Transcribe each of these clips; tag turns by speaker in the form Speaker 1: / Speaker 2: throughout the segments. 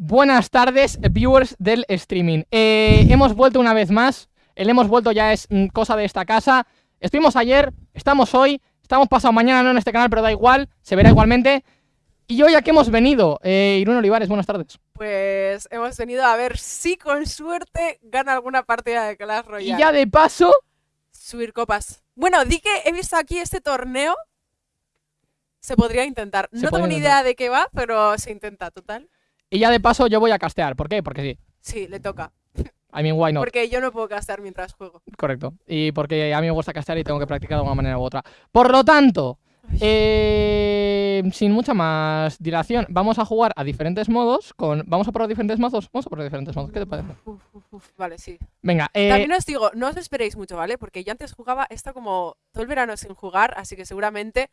Speaker 1: Buenas tardes, viewers del streaming. Eh, hemos vuelto una vez más. El hemos vuelto ya es mm, cosa de esta casa. Estuvimos ayer, estamos hoy, estamos pasado mañana, no en este canal, pero da igual, se verá igualmente. Y hoy a qué hemos venido, eh, Irune Olivares, buenas tardes.
Speaker 2: Pues hemos venido a ver si con suerte gana alguna partida de Clash Royale.
Speaker 1: Y ya de paso,
Speaker 2: Subir copas. Bueno, di que he visto aquí este torneo. Se podría intentar.
Speaker 1: Se
Speaker 2: no tengo ni idea de qué va, pero se intenta, total.
Speaker 1: Y ya de paso yo voy a castear. ¿Por qué? Porque sí.
Speaker 2: Sí, le toca.
Speaker 1: I mean, why not?
Speaker 2: Porque yo no puedo castear mientras juego.
Speaker 1: Correcto. Y porque a mí me gusta castear y tengo que practicar de alguna manera u otra. Por lo tanto, eh, sin mucha más dilación, vamos a jugar a diferentes modos. Con, ¿Vamos a probar diferentes mazos? Vamos a probar diferentes mazos. ¿Qué te parece?
Speaker 2: Uf, uf, uf. Vale, sí.
Speaker 1: Venga, eh,
Speaker 2: También os digo, no os esperéis mucho, ¿vale? Porque yo antes jugaba esto como todo el verano sin jugar, así que seguramente.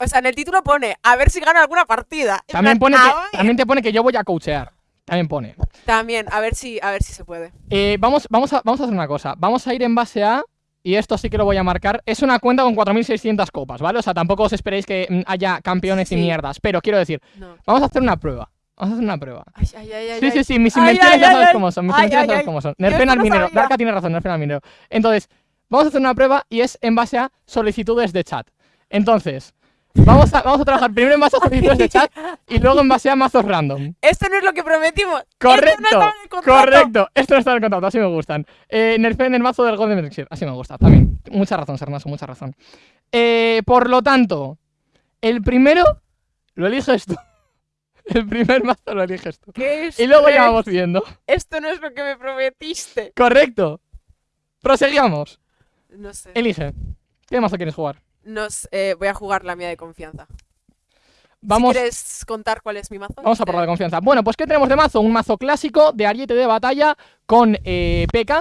Speaker 2: O sea, en el título pone a ver si gano alguna partida.
Speaker 1: También, pone que, también te pone que yo voy a coachear. También pone.
Speaker 2: También, a ver si, a ver si se puede.
Speaker 1: Eh, vamos, vamos, a, vamos a hacer una cosa. Vamos a ir en base a. Y esto sí que lo voy a marcar. Es una cuenta con 4.600 copas, ¿vale? O sea, tampoco os esperéis que mm, haya campeones y mierdas. Pero quiero decir,
Speaker 2: No.
Speaker 1: vamos a hacer una prueba. Vamos a hacer una prueba.
Speaker 2: Ay, ay, ay, ay,
Speaker 1: Sí, sí, sí, mis invenciones ya sabes cómo son. Mis invenciones
Speaker 2: ay,
Speaker 1: sabes cómo son. Nerfen al minero. Darka tiene razón, nerfen al minero. Entonces, vamos a hacer una prueba y es en base a solicitudes de chat. Entonces, vamos a, vamos a trabajar primero en solicitudes de chat y luego en base a mazos random.
Speaker 2: Esto no es lo que prometimos.
Speaker 1: Correcto,
Speaker 2: Esto no estaba en el contrato.
Speaker 1: correcto. Esto no está en el contrato, así me gustan. Eh, nerfen el mazo del Golden Elixir, así me gusta, también. Mucha razón, Sernaso, mucha razón. Eh, por lo tanto, el primero lo eliges tú. El primer mazo lo eliges tú.
Speaker 2: ¿Qué es?
Speaker 1: Y luego ya vamos viendo.
Speaker 2: Esto no es lo que me prometiste.
Speaker 1: Correcto. Proseguimos.
Speaker 2: No sé.
Speaker 1: Elige. ¿Qué mazo quieres jugar?
Speaker 2: Nos, eh, voy a jugar la mía de confianza.
Speaker 1: Vamos,
Speaker 2: Si ¿Quieres contar cuál es mi mazo?
Speaker 1: vamos a probar de confianza. Bueno, pues ¿qué tenemos de mazo? Un mazo clásico de ariete de batalla con eh, P.K.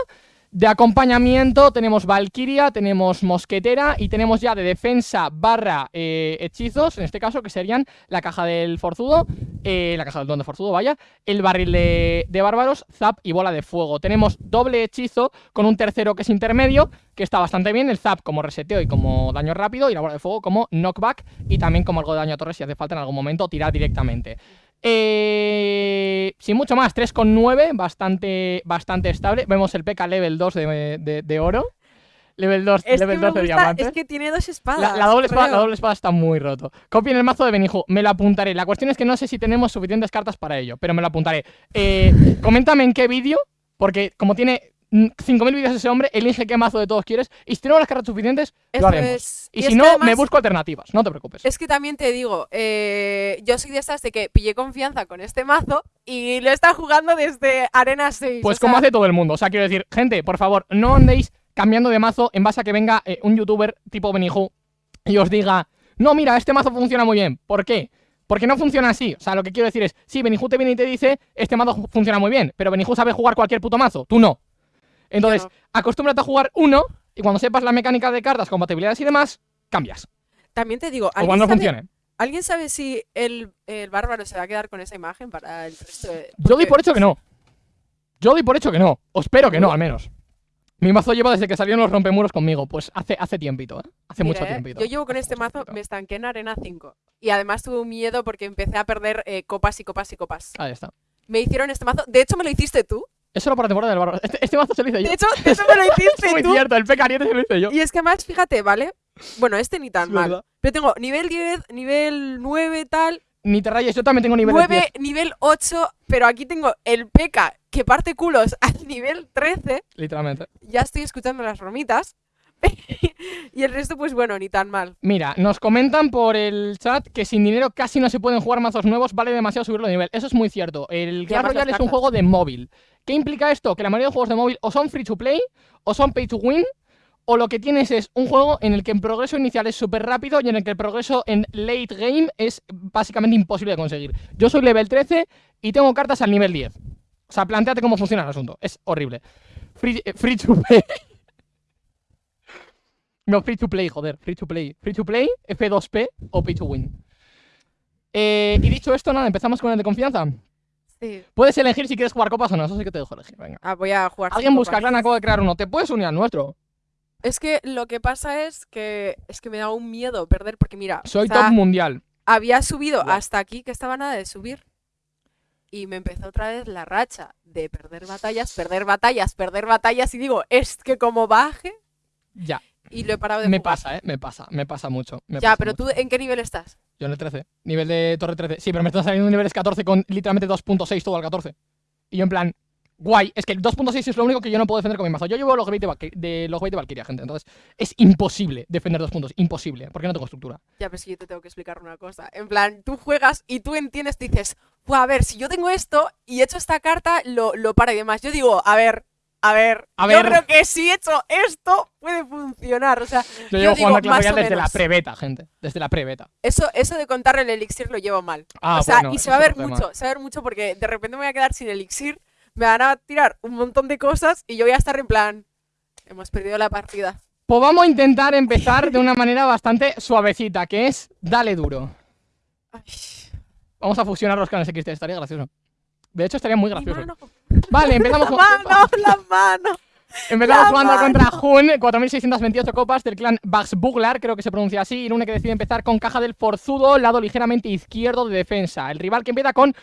Speaker 1: De acompañamiento tenemos Valkyria, tenemos Mosquetera y tenemos ya de defensa barra eh, hechizos, en este caso, que serían la caja del Forzudo, eh, la caja del Don de Forzudo, vaya, el barril de, de bárbaros, Zap y bola de fuego. Tenemos doble hechizo con un tercero que es intermedio, que está bastante bien, el Zap como reseteo y como daño rápido, y la bola de fuego como knockback y también como algo de daño a torre si hace falta en algún momento tirar directamente. Eh, sin mucho más, 3,9, bastante, bastante estable. Vemos el PK level 2 de, de- de oro. Level 2,
Speaker 2: Es
Speaker 1: level
Speaker 2: que, me
Speaker 1: 2 de diamante.
Speaker 2: es que tiene dos
Speaker 1: La,
Speaker 2: espadas.
Speaker 1: la doble espada, la doble espada está muy roto. Copien el mazo de Benijo. Me lo apuntaré. La cuestión es que no sé si tenemos suficientes cartas para ello, pero me lo apuntaré. Eh, coméntame en qué vídeo, porque como tiene 5.000 vídeos ese hombre, elige qué mazo de todos quieres. Y si tenemos las cartas suficientes,
Speaker 2: Eso
Speaker 1: lo haremos.
Speaker 2: es.
Speaker 1: Y,
Speaker 2: Y
Speaker 1: si
Speaker 2: es
Speaker 1: no, me busco alternativas. No te preocupes.
Speaker 2: Es que también te digo, eh, yo soy de estas de que pillé confianza con este mazo y lo he estado jugando desde Arena 6.
Speaker 1: Pues como
Speaker 2: sea,
Speaker 1: hace todo el mundo. O sea, quiero decir, gente, por favor, no andéis cambiando de mazo en base a que venga eh, un youtuber tipo Benihu y os diga, no, mira, este mazo funciona muy bien. ¿Por qué? Porque no funciona así. O sea, lo que quiero decir es, sí, Benihu te viene y te dice, este mazo fu- funciona muy bien, pero Benihu sabe jugar cualquier puto mazo, tú no. Entonces,
Speaker 2: no.
Speaker 1: acostúmbrate a jugar uno y cuando sepas la mecánica de cartas, compatibilidades y demás, cambias.
Speaker 2: También te digo,
Speaker 1: O
Speaker 2: ¿alguien
Speaker 1: cuando no
Speaker 2: sabe,
Speaker 1: funcione.
Speaker 2: ¿alguien sabe si el, el bárbaro se va a quedar con esa imagen para el resto de.?
Speaker 1: Yo doy por hecho que no. Yo doy por hecho que no. O espero que no, al menos. Mi mazo lleva desde que salieron los rompemuros conmigo. Pues hace, hace tiempito, ¿eh? Hace
Speaker 2: Mira,
Speaker 1: mucho
Speaker 2: eh,
Speaker 1: tiempito.
Speaker 2: Yo llevo con este mazo,
Speaker 1: tiempito.
Speaker 2: me estanqué en Arena 5. Y además tuve un miedo porque empecé a perder eh, copas y copas y copas.
Speaker 1: Ahí está.
Speaker 2: Me hicieron este mazo. De hecho, me lo hiciste tú.
Speaker 1: Eso era para temporada del barro. Este, este mazo se lo hice yo.
Speaker 2: De hecho, hecho me lo
Speaker 1: es
Speaker 2: hiciste
Speaker 1: muy
Speaker 2: tú.
Speaker 1: cierto, el pecariete se lo hice yo.
Speaker 2: Y es que además, fíjate, ¿vale? Bueno, este ni tan
Speaker 1: Es
Speaker 2: mal.
Speaker 1: verdad.
Speaker 2: Pero tengo nivel 10, nivel 9, tal.
Speaker 1: Ni te rayes, yo también tengo nivel
Speaker 2: 9, nivel 8. Pero aquí tengo el P.K. que parte culos al nivel 13.
Speaker 1: literalmente.
Speaker 2: Ya estoy escuchando las bromitas. y el resto, pues bueno, ni tan mal.
Speaker 1: Mira, nos comentan por el chat que sin dinero casi no se pueden jugar mazos nuevos, vale demasiado subirlo de nivel. Eso es muy cierto. El Clash
Speaker 2: además
Speaker 1: Royale
Speaker 2: las
Speaker 1: es un
Speaker 2: cartas.
Speaker 1: juego de móvil. ¿Qué implica esto? Que la mayoría de juegos de móvil o son free to play, o son pay to win, o lo que tienes es un juego en el que el progreso inicial es súper rápido y en el que el progreso en late game es básicamente imposible de conseguir. Yo soy level 13 y tengo cartas al nivel 10. O sea, planteate cómo funciona el asunto. Es horrible. Free, eh, free to play. No, free to play, joder. Free to play. Free to play, F2P o pay to win. Eh, y dicho esto, nada, empezamos con el de confianza.
Speaker 2: Sí.
Speaker 1: Puedes elegir si quieres jugar copas o no, eso sí que te dejo elegir. Venga.
Speaker 2: Ah, voy a jugar.
Speaker 1: Alguien busca. Clan acaba de crear uno. Te puedes unir al nuestro.
Speaker 2: Es que lo que pasa es que es que me da un miedo perder porque mira,
Speaker 1: Soy
Speaker 2: o sea,
Speaker 1: top mundial.
Speaker 2: había subido hasta aquí que estaba nada de subir. y me empezó otra vez la racha de perder batallas, perder batallas, perder batallas y digo, es que como baje
Speaker 1: Ya,
Speaker 2: y lo he parado de
Speaker 1: me
Speaker 2: jugar.
Speaker 1: pasa, ¿eh? Me pasa, me pasa mucho. me
Speaker 2: Ya,
Speaker 1: pasa
Speaker 2: pero
Speaker 1: mucho.
Speaker 2: tú, ¿en qué nivel estás?
Speaker 1: Yo en el 13. Nivel de torre 13. Sí, pero me están saliendo niveles 14 con literalmente 2.6 todo al 14. Y yo en plan, guay. Es que el 2.6 es lo único que yo no puedo defender con mi mazo. Yo llevo los de, los de Valkyria, gente. Entonces, es imposible defender dos puntos. Imposible. Porque no tengo estructura.
Speaker 2: Ya, pero es que yo te tengo que explicar una cosa. En plan, tú juegas y tú entiendes, dices, "Buah, a ver, si yo tengo esto y he hecho esta carta, lo, lo para y demás. Yo digo, a ver, a ver,
Speaker 1: A
Speaker 2: yo
Speaker 1: ver.
Speaker 2: creo que si he hecho esto, puede funcionar. O sea,
Speaker 1: Yo
Speaker 2: Yo
Speaker 1: llevo
Speaker 2: digo,
Speaker 1: jugando a Clash desde la
Speaker 2: menos.
Speaker 1: pre-beta, gente. Desde la pre-beta.
Speaker 2: eso, eso de contar el elixir lo llevo mal.
Speaker 1: Ah,
Speaker 2: o sea,
Speaker 1: bueno,
Speaker 2: y se va a ver
Speaker 1: tema.
Speaker 2: mucho, se va a ver mucho porque de repente me voy a quedar sin elixir, me van a tirar un montón de cosas y yo voy a estar en plan, hemos perdido la partida.
Speaker 1: Pues vamos a intentar empezar de una manera bastante suavecita, que es dale duro.
Speaker 2: Ay,
Speaker 1: Vamos a fusionar los clanes XT, estaría gracioso. De hecho, estaría muy gracioso. Vale, empezamos con-
Speaker 2: mano, la mano.
Speaker 1: Empezamos
Speaker 2: La
Speaker 1: jugando
Speaker 2: mano.
Speaker 1: contra Jun, 4628 copas del clan Baxbuglar, creo que se pronuncia así. Irune que decide empezar con caja del forzudo, lado ligeramente izquierdo de defensa. El rival que empieza con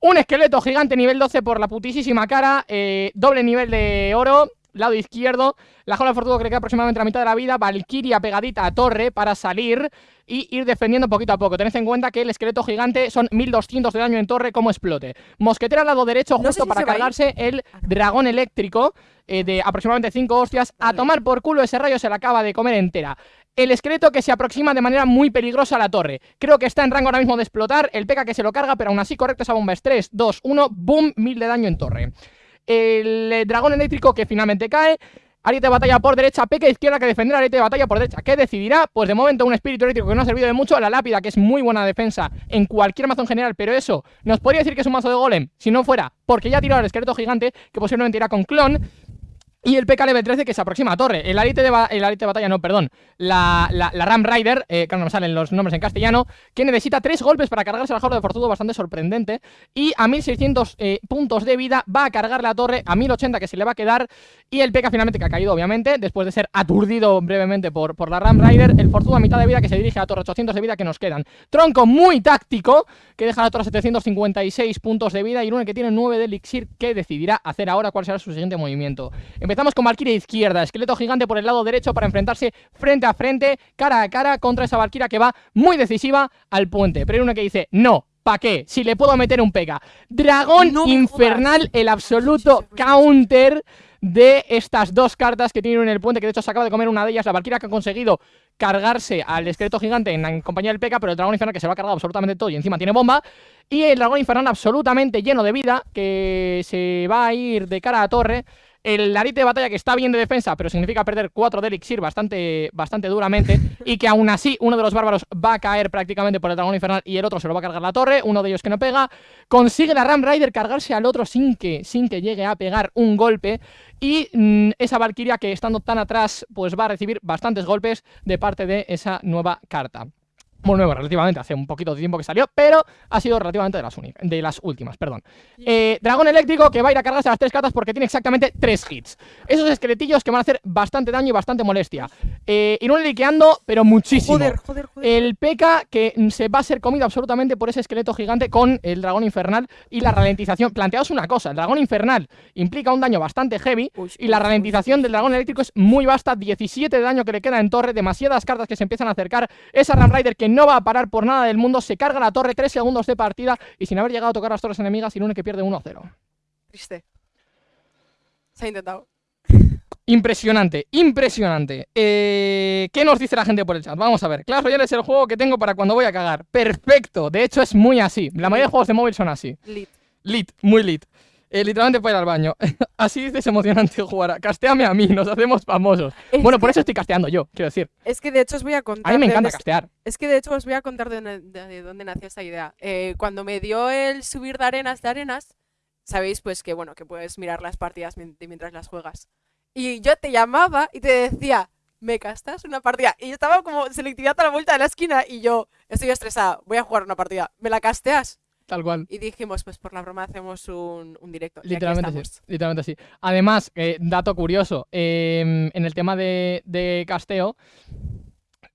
Speaker 1: un esqueleto gigante nivel 12 por la putísima cara, eh, doble nivel de oro, lado izquierdo. La jaula del forzudo que le queda aproximadamente la mitad de la vida. Valkyria pegadita a torre para salir y ir defendiendo poquito a poco. Tened en cuenta que el esqueleto gigante son 1200 de daño en torre como explote. Mosquetera al lado derecho
Speaker 2: No
Speaker 1: justo
Speaker 2: si
Speaker 1: para cargarse el
Speaker 2: Ah,
Speaker 1: dragón eléctrico eh, de aproximadamente 5 hostias. A tomar por culo ese rayo se la acaba de comer entera. El esqueleto que se aproxima de manera muy peligrosa a la torre. Creo que está en rango ahora mismo de explotar. El P.K. que se lo carga, pero aún así correcto esa bomba es 3, 2, 1, boom, 1000 de daño en torre. El eh, dragón eléctrico que finalmente cae. Ariete de batalla por derecha, P.K. izquierda que defender Ariete de batalla por derecha. ¿Qué decidirá? Pues de momento un espíritu eléctrico que no ha servido de mucho. La lápida, que es muy buena defensa en cualquier mazo en general, pero eso nos podría decir que es un mazo de golem, si no fuera porque ya ha tirado el esqueleto gigante, que posiblemente irá con clon. Y el PK level 13 que se aproxima a torre. El arite de, el arite de batalla, no, perdón. La, la, Ram Rider, eh, claro, no me salen los nombres en castellano, que necesita tres golpes para cargarse la jaula de forzudo, bastante sorprendente. Y a 1600 eh, puntos de vida va a cargar la torre, a 1080 que se le va a quedar. Y el PK finalmente que ha caído, obviamente, después de ser aturdido brevemente por, por la Ram Rider. El forzudo a mitad de vida que se dirige a la torre, 800 de vida que nos quedan. Tronco muy táctico, que deja a la torre 756 puntos de vida. Y Rune que tiene 9 de elixir, que decidirá hacer ahora cuál será su siguiente movimiento. Empezamos con Valkyria izquierda, esqueleto gigante por el lado derecho para enfrentarse frente a frente, cara a cara contra esa Valkyria que va muy decisiva al puente. Pero hay uno que dice, no, ¿pa' qué? Si le puedo meter un pega. Dragón
Speaker 2: No
Speaker 1: infernal, el absoluto counter de estas dos cartas que tienen en el puente, que de hecho se acaba de comer una de ellas, la Valkyria que ha conseguido cargarse al esqueleto gigante en, en compañía del P.K., pero el dragón infernal que se va a cargar absolutamente todo y encima tiene bomba. Y el dragón infernal absolutamente lleno de vida, que se va a ir de cara a torre. El arite de batalla que está bien de defensa, pero significa perder 4 de elixir bastante, bastante duramente. y que aún así uno de los bárbaros va a caer prácticamente por el dragón infernal y el otro se lo va a cargar la torre. Uno de ellos que no pega. Consigue la Ram Rider cargarse al otro sin que, sin que llegue a pegar un golpe. Y mm, esa Valkyria que estando tan atrás, pues va a recibir bastantes golpes de parte de esa nueva carta. Bueno, nueva, relativamente, hace un poquito de tiempo que salió, pero ha sido relativamente de las, de las últimas, perdón. Eh, dragón eléctrico que va a ir a cargarse a las tres cartas porque tiene exactamente tres hits. Esos esqueletillos que van a hacer bastante daño y bastante molestia. Eh, Irune liqueando, pero muchísimo.
Speaker 2: Joder, joder, joder.
Speaker 1: El P.K. que mm, se va a ser comido absolutamente por ese esqueleto gigante con el dragón infernal y la ralentización. Planteaos una cosa, el dragón infernal implica un daño bastante heavy
Speaker 2: Uy,
Speaker 1: y la ralentización
Speaker 2: uy,
Speaker 1: del dragón eléctrico es muy vasta, 17 de daño que le queda en torre, demasiadas cartas que se empiezan a acercar. Esa Ram Rider que no va a parar por nada del mundo, se carga la torre, 3 segundos de partida y sin haber llegado a tocar las torres enemigas, Irune que pierde 1-0.
Speaker 2: Triste. Se ha intentado.
Speaker 1: Impresionante, impresionante. Eh, ¿Qué nos dice la gente por el chat? Vamos a ver. Clash Royale es el juego que tengo para cuando voy a cagar. Perfecto. De hecho, es muy así. La mayoría de juegos de móvil son así.
Speaker 2: Lit.
Speaker 1: Lit, muy lit. Eh, literalmente para ir al baño. así dices emocionante jugar. Casteame a mí, nos hacemos famosos.
Speaker 2: Es
Speaker 1: bueno, por eso estoy casteando yo, quiero decir.
Speaker 2: Es que de hecho os voy a contar.
Speaker 1: A mí me encanta castear.
Speaker 2: Es que de hecho os voy a contar de dónde, de- de dónde nació esta idea. Eh, cuando me dio el subir de arenas de arenas, sabéis pues que bueno, que puedes mirar las partidas mientras las juegas. Y yo te llamaba y te decía, ¿me castas una partida? Y yo estaba como selectividad a la vuelta de la esquina y yo, estoy estresada, voy a jugar una partida. ¿Me la casteas?
Speaker 1: Tal cual.
Speaker 2: Y dijimos, pues por la broma hacemos un, un directo.
Speaker 1: Literalmente sí,
Speaker 2: estamos.
Speaker 1: literalmente. Además, eh, dato curioso, eh, en el tema de, de casteo,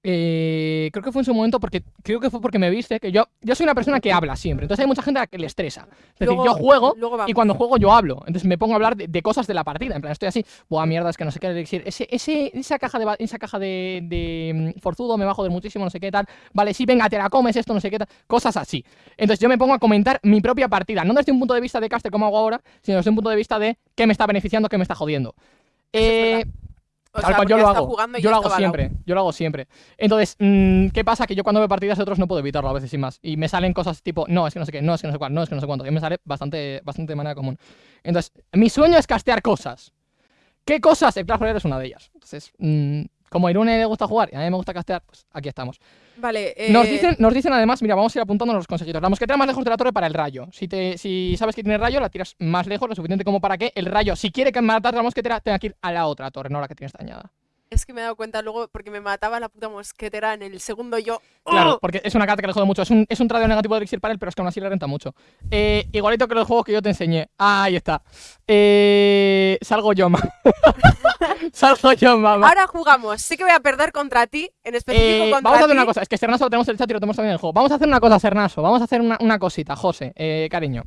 Speaker 1: Eh, creo que fue en su momento porque creo que fue porque me viste que yo yo soy una persona que habla siempre entonces hay mucha gente a la que le estresa. Es decir yo juego y cuando juego yo hablo entonces me pongo a hablar de, de cosas de la partida en plan estoy así buah mierda es que no sé qué elixir ese, ese esa caja de esa caja de, de mm, forzudo me va a joder muchísimo no sé qué tal vale sí venga te la comes esto no sé qué tal cosas así. Entonces yo me pongo a comentar mi propia partida no desde un punto de vista de caster como hago ahora sino desde un punto de vista de qué me está beneficiando qué me está jodiendo. Eh.
Speaker 2: O
Speaker 1: Tal
Speaker 2: sea,
Speaker 1: cual yo lo hago.
Speaker 2: y
Speaker 1: Yo lo hago siempre. Yo lo hago siempre. Entonces, mm, ¿qué pasa? Que yo cuando veo partidas de otros no puedo evitarlo a veces sin más. Y me salen cosas tipo, no, es que no sé qué, no, es que no sé cuál, no, es que no sé cuánto. Y me sale bastante, bastante de manera común. Entonces, mi sueño es castear cosas. ¿Qué cosas? El Clash Royale es una de ellas. Entonces, mm, como a Irune le gusta jugar y a mí me gusta castear, pues aquí estamos.
Speaker 2: Vale, eh,
Speaker 1: Nos dicen, nos dicen además, mira, vamos a ir apuntando los consejitos. La mosquetera más lejos de la torre para el rayo. Si, te, si sabes que tiene rayo, la tiras más lejos, lo suficiente como para que el rayo, si quiere que matar a la mosquetera, tenga que ir a la otra torre, no a la que tienes dañada.
Speaker 2: Es que me he dado cuenta luego porque me mataba la puta mosquetera en el segundo yo.
Speaker 1: Claro,
Speaker 2: ¡Oh!
Speaker 1: porque es una carta que le jode mucho. Es un, es un tradio negativo de elixir para él, pero es que aún así le renta mucho. Eh, igualito que los juegos que yo te enseñé. Ah, ahí está. Eh, salgo yo, ma. salgo yo, mamá.
Speaker 2: Ahora jugamos. Sé que voy a perder contra ti, en específico
Speaker 1: Eh,
Speaker 2: contra
Speaker 1: vamos a hacer
Speaker 2: ti.
Speaker 1: una cosa. Es que Sernaso lo tenemos en el chat y lo tenemos también en el juego. Vamos a hacer una cosa, Sernaso. Vamos a hacer una, una cosita, José, eh, cariño.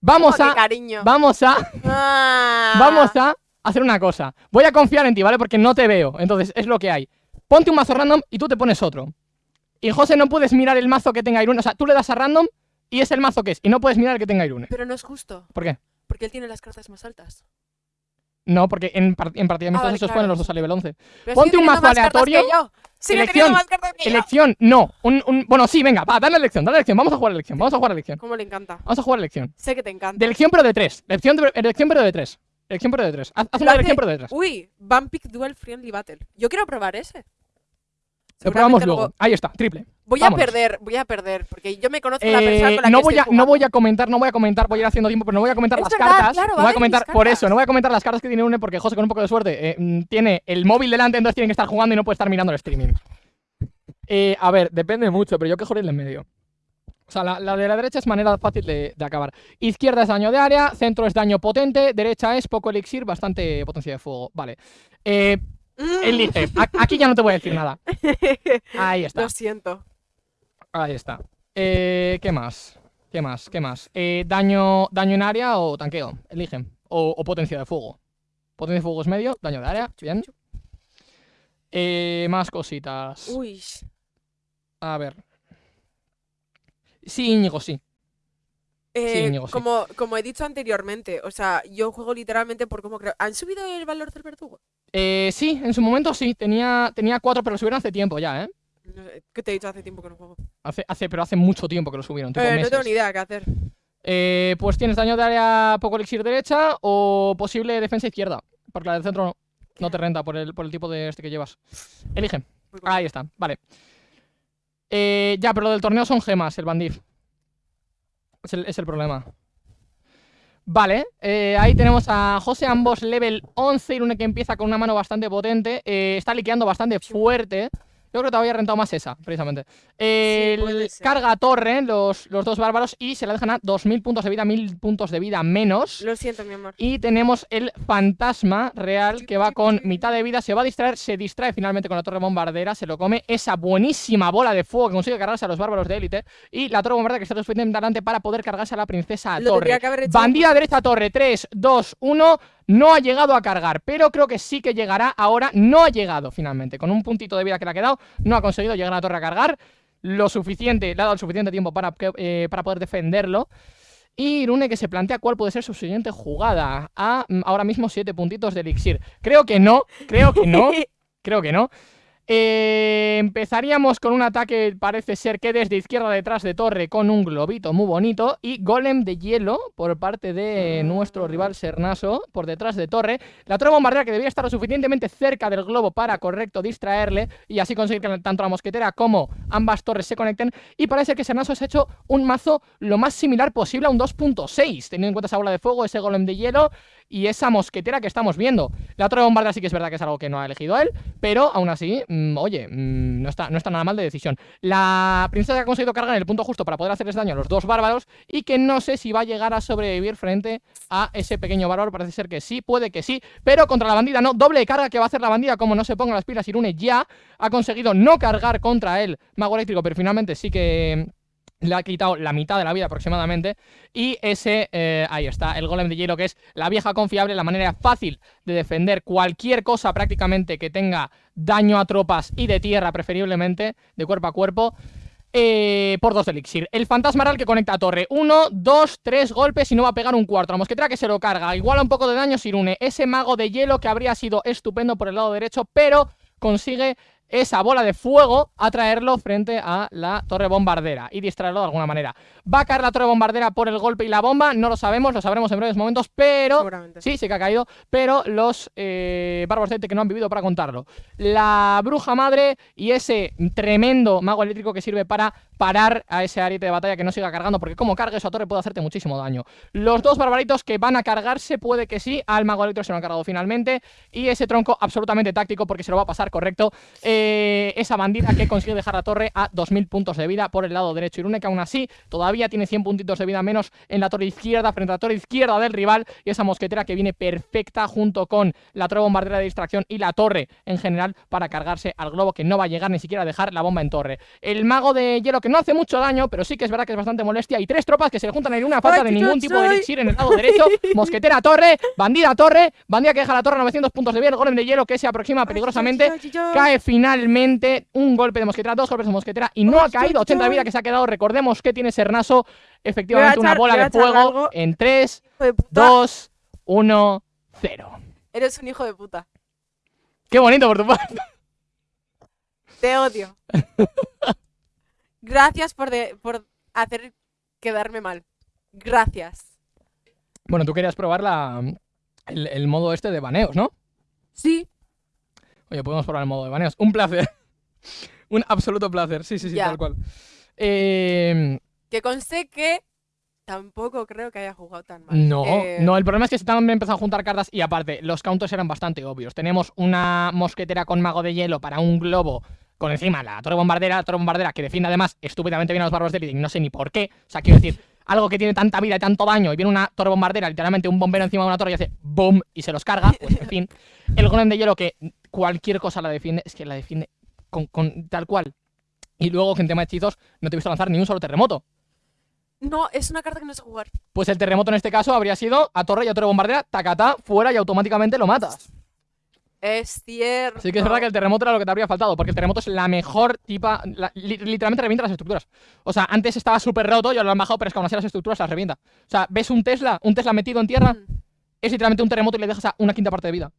Speaker 1: Vamos a.
Speaker 2: cariño.
Speaker 1: Vamos a.
Speaker 2: Ah.
Speaker 1: Vamos a hacer una cosa. Voy a confiar en ti, ¿vale? Porque no te veo. Entonces, es lo que hay. Ponte un mazo random y tú te pones otro. Y José no puedes mirar el mazo que tenga Irune. O sea, tú le das a random y es el mazo que es. Y no puedes mirar el que tenga Irune.
Speaker 2: Pero no es justo,
Speaker 1: ¿Por qué?
Speaker 2: porque él tiene las cartas más altas.
Speaker 1: No, porque en, par- en partida
Speaker 2: vale,
Speaker 1: se os
Speaker 2: claro.
Speaker 1: ponen los dos a nivel 11.
Speaker 2: Pero
Speaker 1: Ponte un mazo
Speaker 2: más
Speaker 1: aleatorio.
Speaker 2: que yo. Sigue
Speaker 1: Elección.
Speaker 2: más cartas que yo.
Speaker 1: Elección, no. Un, un- Bueno, sí, venga, va, dale elección, dale elección. Vamos a jugar elección, vamos a jugar elección.
Speaker 2: Cómo le encanta.
Speaker 1: Vamos a jugar elección.
Speaker 2: Sé que te encanta.
Speaker 1: De elección, pero de tres. Elección, de- elección pero de tres. Elección, pero de tres. Haz, haz una
Speaker 2: hace-
Speaker 1: elección, pero de tres.
Speaker 2: Uy, Vampik Duel Friendly Battle. Yo quiero probar ese.
Speaker 1: Lo probamos luego. Ahí está, triple.
Speaker 2: Voy
Speaker 1: Vámonos.
Speaker 2: a perder, voy a perder, porque yo me conozco la persona
Speaker 1: Eh,
Speaker 2: con la
Speaker 1: no
Speaker 2: que
Speaker 1: voy
Speaker 2: estoy
Speaker 1: a no voy a comentar no voy a comentar voy a ir haciendo tiempo pero no voy a comentar
Speaker 2: Es
Speaker 1: las
Speaker 2: verdad,
Speaker 1: cartas
Speaker 2: claro,
Speaker 1: no voy
Speaker 2: a
Speaker 1: comentar por eso no voy a comentar las cartas que tiene une porque José con un poco de suerte eh, mm, tiene el móvil delante entonces tiene que estar jugando y no puede estar mirando el streaming Eh, a ver depende mucho pero yo que joder en medio o sea, la, la de la derecha es manera fácil de, de acabar. Izquierda es daño de área, centro es daño potente, derecha es poco elixir, bastante potencia de fuego. Vale. Eh,
Speaker 2: Mm.
Speaker 1: elige. A- aquí ya no te voy a decir nada. Ahí está.
Speaker 2: Lo siento.
Speaker 1: Ahí está. Eh, ¿Qué más? ¿Qué más? ¿Qué más? Eh, daño, ¿Daño en área o tanqueo? Eligen. O, o potencia de fuego. Potencia de fuego es medio, daño de área, bien. Eh, más cositas.
Speaker 2: Uy.
Speaker 1: A ver. Sí, Íñigo, sí.
Speaker 2: Eh,
Speaker 1: Íñigo, sí.
Speaker 2: como, como he dicho anteriormente, o sea, yo juego literalmente por cómo creo. ¿Han subido el valor del verdugo?
Speaker 1: Eh, sí, en su momento sí. Tenía, tenía cuatro, pero lo subieron hace tiempo ya, ¿eh?
Speaker 2: No ¿Qué te he dicho hace tiempo que no juego?
Speaker 1: Hace, hace, pero hace mucho tiempo que lo subieron, tipo
Speaker 2: Eh, no tengo ni idea qué hacer.
Speaker 1: Eh, pues tienes daño de área poco elixir derecha o posible defensa izquierda. Porque la del centro no, no te renta por el, por el tipo de este que llevas. Elige.
Speaker 2: Voy con-
Speaker 1: Ahí está, vale. Eh, ya, pero lo del torneo son gemas, el bandif. Es el, problema. Vale, eh, ahí tenemos a José, ambos level 11, Irune que empieza con una mano bastante potente, eh, está liqueando bastante fuerte. Yo creo que te había rentado más esa, precisamente. El carga a torre, los, los dos bárbaros, y se la dejan a 2.000 puntos de vida, 1.000 puntos de vida menos.
Speaker 2: Lo siento, mi amor.
Speaker 1: Y tenemos el fantasma real que va con mitad de vida, se va a distraer, se distrae finalmente con la torre bombardera, se lo come esa buenísima bola de fuego que consigue cargarse a los bárbaros de élite y la torre bombardera que está suficientemente adelante para poder cargarse a la princesa
Speaker 2: Lo
Speaker 1: torre. Bandida derecha torre, 3, 2, 1, no ha llegado a cargar, pero creo que sí que llegará ahora, no ha llegado finalmente, con un puntito de vida que le ha quedado, no ha conseguido llegar a la torre a cargar, lo suficiente, le ha dado el suficiente tiempo para, eh, para poder defenderlo. Y Irune que se plantea cuál puede ser su siguiente jugada. A mm, ahora mismo 7 puntitos de elixir. Creo que no, creo que no, creo que no. Eh, empezaríamos con un ataque, parece ser que desde izquierda detrás de torre con un globito muy bonito y golem de hielo por parte de nuestro rival Sernaso por detrás de torre. La torre bombardera que debía estar lo suficientemente cerca del globo para correcto distraerle y así conseguir que tanto la mosquetera como ambas torres se conecten. Y parece que Sernaso se ha hecho un mazo lo más similar posible a un 2.6, teniendo en cuenta esa bola de fuego, ese golem de hielo y esa mosquetera que estamos viendo. La torre bombardera sí que es verdad que es algo que no ha elegido él, pero aún así mm, oye, mm, no, está, no está nada mal de decisión. La princesa ha conseguido cargar en el punto justo para poder hacerles daño a los dos bárbaros y que no sé si va a llegar a sobrevivir frente a ese pequeño bárbaro. Parece ser que sí, puede que sí, pero contra la bandida no. Doble carga que va a hacer la bandida como no se ponga las pilas. Irune ya ha conseguido no cargar contra él mago eléctrico, pero finalmente sí que le ha quitado la mitad de la vida aproximadamente y ese, eh, ahí está, el golem de hielo que es la vieja confiable, la manera fácil de defender cualquier cosa prácticamente que tenga daño a tropas y de tierra preferiblemente, de cuerpo a cuerpo eh, por dos de elixir. El fantasmaral que conecta a torre. Uno, dos, tres golpes y no va a pegar un cuarto. La mosquetera que se lo carga. Igual un poco de daño Sirune. Ese mago de hielo que habría sido estupendo por el lado derecho, pero consigue esa bola de fuego a traerlo frente a la torre bombardera y distraerlo de alguna manera. ¿Va a caer la torre bombardera por el golpe y la bomba? No lo sabemos, lo sabremos en breves momentos, pero... Sí, sí que ha caído, pero los eh, bárbaros que no han vivido para contarlo. La bruja madre y ese tremendo mago eléctrico que sirve para parar a ese ariete de batalla que no siga cargando, porque como cargue esa torre puede hacerte muchísimo daño. Los dos barbaritos que van a cargarse, puede que sí, al mago eléctrico se lo han cargado finalmente, y ese tronco absolutamente táctico porque se lo va a pasar correcto. Eh, esa bandida que consigue dejar la torre a 2000 puntos de vida por el lado derecho. Irune que aún así todavía tiene 100 puntitos de vida menos en la torre izquierda, frente a la torre izquierda del rival, y esa mosquetera que viene perfecta junto con la torre bombardera de distracción y la torre en general para cargarse al globo que no va a llegar ni siquiera a dejar la bomba en torre. El mago de hielo que no hace mucho daño, pero sí que es verdad que es bastante molestia. Y tres tropas que se le juntan en una falta de ningún tipo de elixir en el lado derecho. Mosquetera torre, bandida torre, bandida que deja la torre a 900 puntos de vida. El golem de hielo que se aproxima peligrosamente. Cae finalmente un golpe de mosquetera, dos golpes de mosquetera y no ha caído 80 de vida que se ha quedado. Recordemos que tiene Sernaso, efectivamente una bola de fuego en 3, 2, 1, 0.
Speaker 2: Eres un hijo de puta.
Speaker 1: Qué bonito por tu parte.
Speaker 2: Te odio. Gracias por, por hacer quedarme mal. Gracias.
Speaker 1: Bueno, tú querías probar la, el, modo este de baneos, ¿no?
Speaker 2: Sí.
Speaker 1: Oye, podemos probar el modo de baneos. Un placer. Un absoluto placer. Sí, sí, sí, tal cual. Eh...
Speaker 2: Que conste que tampoco creo que haya jugado tan mal.
Speaker 1: No, eh, no, el problema es que se han empezado a juntar cartas y aparte, los counters eran bastante obvios. Tenemos una mosquetera con mago de hielo para un globo con encima la torre bombardera, la torre bombardera que defiende además estúpidamente bien a los bárbaros de y no sé ni por qué. O sea, quiero decir, algo que tiene tanta vida y tanto daño y viene una torre bombardera, literalmente un bombero encima de una torre y hace boom y se los carga, pues en fin. El golem de hielo que cualquier cosa la defiende, es que la defiende con, tal cual. Y luego que en tema de hechizos no te he visto lanzar ni un solo terremoto.
Speaker 2: No, es una carta que no sé jugar.
Speaker 1: Pues el terremoto en este caso habría sido a torre y a torre bombardera, tacatá, fuera y automáticamente lo matas.
Speaker 2: Es cierto.
Speaker 1: Sí que es verdad que el terremoto era lo que te habría faltado, porque el terremoto es la mejor tipa... literalmente revienta las estructuras. O sea, antes estaba súper roto y ahora lo han bajado, pero es que aún así las estructuras las revienta. O sea, ¿ves un Tesla? Un Tesla metido en tierra, mm. es literalmente un terremoto y le dejas a una quinta parte de vida.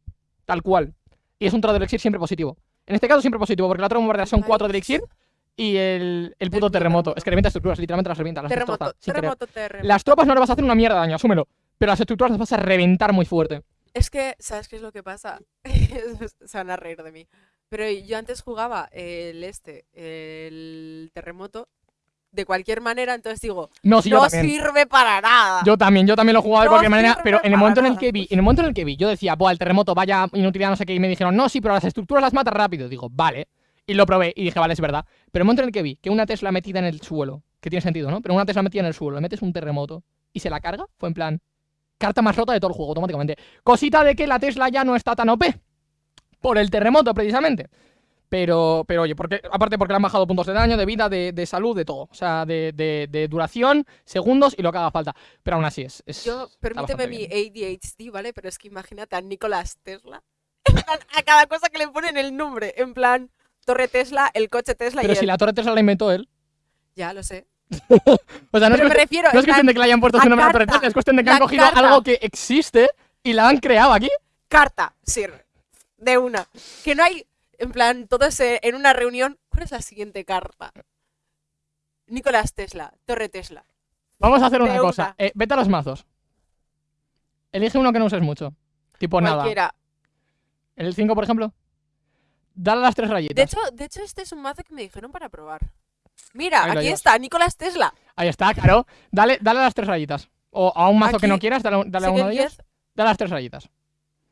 Speaker 1: Tal cual. Y es un trozo de elixir siempre positivo. En este caso siempre positivo, porque la otra bombardera son cuatro de elixir y el, el puto terremoto. Es que revienta estructuras, literalmente las revienta. Las
Speaker 2: terremoto, terremoto, terremoto.
Speaker 1: Las tropas no le vas a hacer una mierda de daño, asúmelo. Pero las estructuras las vas a reventar muy fuerte.
Speaker 2: Es que, ¿sabes qué es lo que pasa? Se van a reír de mí. Pero yo antes jugaba el este, el terremoto, de cualquier manera, entonces digo,
Speaker 1: no,
Speaker 2: sirve para nada.
Speaker 1: Yo también, yo también lo jugaba de cualquier manera, pero en el momento en el que vi, en el momento en el que vi, yo decía, buah, el terremoto vaya inutilidad, no sé qué, y me dijeron, no, sí, pero las estructuras las mata rápido. Digo, vale. Y lo probé y dije, vale, es verdad. Pero el momento en el que vi que una Tesla metida en el suelo, que tiene sentido, ¿no? Pero una Tesla metida en el suelo, le metes un terremoto y se la carga, fue en plan, carta más rota de todo el juego automáticamente. Cosita de que la Tesla ya no está tan OP. Por el terremoto, precisamente. Pero, pero oye, porque, aparte porque le han bajado puntos de daño, de vida, de, salud, de todo. O sea, de, duración, segundos y lo que haga falta. Pero aún así es.
Speaker 2: Yo, permíteme mi ADHD, ¿vale? Pero es que imagínate a Nicolás Tesla. a cada cosa que le ponen el nombre. En plan, Torre Tesla, el coche Tesla
Speaker 1: Pero si la Torre Tesla la inventó él.
Speaker 2: Ya, lo sé.
Speaker 1: o sea, no, es,
Speaker 2: me refiero,
Speaker 1: no es cuestión de que le hayan puesto su nombre a Torre Tesla, es cuestión de que han cogido algo que existe y la han creado aquí.
Speaker 2: Carta, sirve. De una. Que no hay, en plan, todos en una reunión. ¿Cuál es la siguiente carta? Nicolás Tesla, Torre Tesla.
Speaker 1: Vamos a hacer una cosa. Eh, vete a los mazos. Elige uno que no uses mucho. Tipo Cualquiera. nada. ¿El 5, por ejemplo? Dale las tres rayitas.
Speaker 2: De hecho, de hecho, este es un mazo que me dijeron para probar. Mira, aquí está, Nicolás Tesla.
Speaker 1: Ahí está, claro. Dale, dale las tres rayitas. O a un mazo que no quieras, dale, a uno de ellos. Dale las tres rayitas.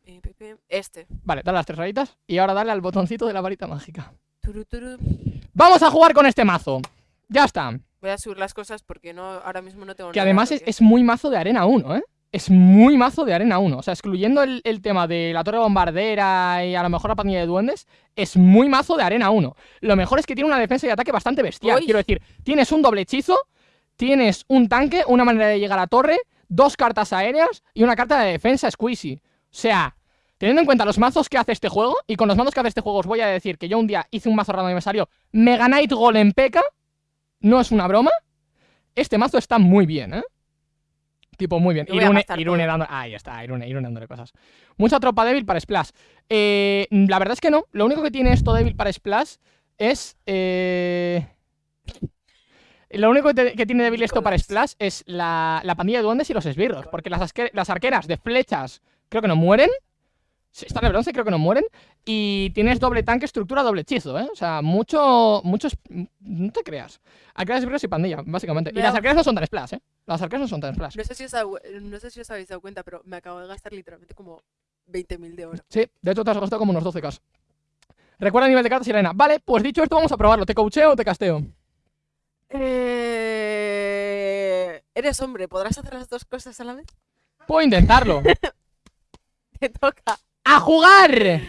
Speaker 2: Pi. Este.
Speaker 1: Vale, dale las tres rayitas y ahora dale al botoncito de la varita mágica.
Speaker 2: Turu, turu.
Speaker 1: Vamos a jugar con este mazo. Ya está.
Speaker 2: Voy a subir las cosas porque no, ahora mismo no tengo
Speaker 1: Que
Speaker 2: nada,
Speaker 1: además es, es muy mazo de arena 1, ¿eh? Es muy mazo de arena 1. O sea, excluyendo el, el tema de la torre bombardera y a lo mejor la pandilla de duendes, es muy mazo de arena 1. Lo mejor es que tiene una defensa y ataque bastante bestial.
Speaker 2: Uy.
Speaker 1: Quiero decir, tienes un doble hechizo, tienes un tanque, una manera de llegar a torre, dos cartas aéreas y una carta de defensa squeezy. O sea, teniendo en cuenta los mazos que hace este juego, y con los mazos que hace este juego os voy a decir que yo un día hice un mazo random y me salió Mega Knight Golem P.K., no es una broma, este mazo está muy bien, ¿eh? Tipo, muy bien. Irune, dando... Ahí está, Irune, Irune dándole cosas. Mucha tropa débil para Splash. Eh, la verdad es que no. Lo único que tiene esto débil para Splash es... eh, Lo único que, te- que tiene débil esto para. Splash es la, la pandilla de duendes y los esbirros. Porque las, las arqueras de flechas creo que no mueren. Sí, Están de bronce, creo que no mueren. Y tienes doble tanque, estructura, doble hechizo, ¿eh? O sea, mucho... Muchos... No te creas. Arqueras, y pandilla, básicamente. Y las arqueras no son tan Splash, ¿eh? Las arqueras no son tan Splash.
Speaker 2: No sé, si os, ha- no sé si os habéis dado cuenta, pero me acabo de gastar literalmente como 20.000 de oro.
Speaker 1: Sí, de hecho te has gastado como unos 12k. Recuerda el nivel de cartas y arena. Vale, pues dicho esto, vamos a probarlo. ¿Te coacheo o te casteo?
Speaker 2: Eh... Eres hombre, ¿podrás hacer las dos cosas a la vez?
Speaker 1: Puedo intentarlo.
Speaker 2: Te toca.
Speaker 1: ¡A jugar!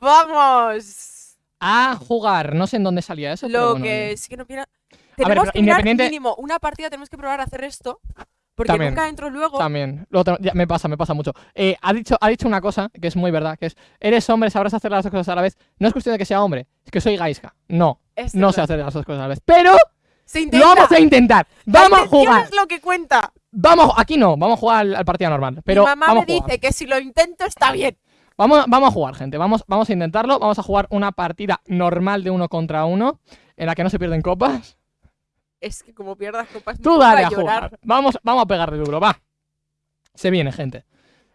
Speaker 2: ¡Vamos!
Speaker 1: A jugar. No sé en dónde salía eso. pero
Speaker 2: Lo
Speaker 1: bueno,
Speaker 2: que sí que no
Speaker 1: pero
Speaker 2: Tenemos que mirar
Speaker 1: independiente-
Speaker 2: mínimo una partida, tenemos que probar a hacer esto. Porque
Speaker 1: También.
Speaker 2: nunca entro luego.
Speaker 1: También. Lo otro- ya, me pasa, me pasa mucho. Eh, ha, dicho, ha dicho una cosa que es muy verdad, que es, eres hombre, sabrás hacer las dos cosas a la vez. No es cuestión de que sea hombre, es que soy gaisca. No,
Speaker 2: Es
Speaker 1: no
Speaker 2: verdad.
Speaker 1: sé hacer las dos cosas a la vez. Pero
Speaker 2: Se
Speaker 1: lo
Speaker 2: intenta.
Speaker 1: vamos a intentar. Vamos a jugar.
Speaker 2: es lo que cuenta.
Speaker 1: Vamos, aquí no, vamos a jugar al, al partido normal. Pero
Speaker 2: Mi mamá
Speaker 1: vamos
Speaker 2: me
Speaker 1: a jugar.
Speaker 2: dice que si lo intento está bien.
Speaker 1: Vamos, vamos a jugar, gente. Vamos, vamos a intentarlo. Vamos a jugar una partida normal de uno contra uno, en la que no se pierden copas.
Speaker 2: Es que como pierdas copas
Speaker 1: Tú dale a
Speaker 2: llorar.
Speaker 1: jugar. Vamos, vamos a pegarle duro, va. Se viene, gente.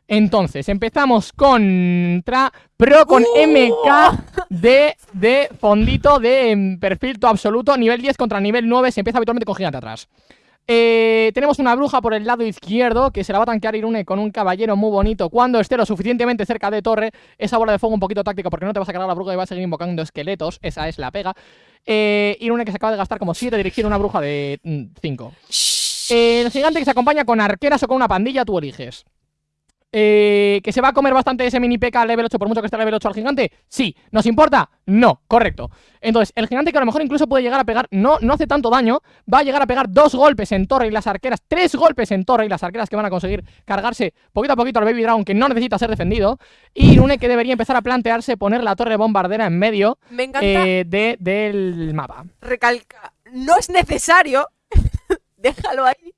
Speaker 1: Entonces, empezamos contra Pro con
Speaker 2: ¡Uh!
Speaker 1: MK de, de fondito de perfil todo absoluto. Nivel 10 contra nivel 9. Se empieza habitualmente con gigante atrás. Eh, tenemos una bruja por el lado izquierdo que se la va a tanquear Irune con un caballero muy bonito. Cuando esté lo suficientemente cerca de torre, esa bola de fuego un poquito táctica porque no te vas a cargar la bruja y vas a seguir invocando esqueletos. Esa es la pega. Eh, Irune que se acaba de gastar como 7 dirigir una bruja de 5. el gigante que se acompaña con arqueras o con una pandilla, tú eliges. Eh, ¿Que se va a comer bastante ese mini P.K. level 8 por mucho que esté level 8 al gigante? Sí. ¿Nos importa? No, correcto. Entonces, el gigante que a lo mejor incluso puede llegar a pegar, no, no hace tanto daño, va a llegar a pegar dos golpes en torre y las arqueras, tres golpes en torre y las arqueras que van a conseguir cargarse poquito a poquito al Baby Dragon que no necesita ser defendido. Y Irune que debería empezar a plantearse poner la torre bombardera en medio
Speaker 2: Me encanta
Speaker 1: eh, de, del mapa.
Speaker 2: recalcar. No es necesario. Déjalo ahí.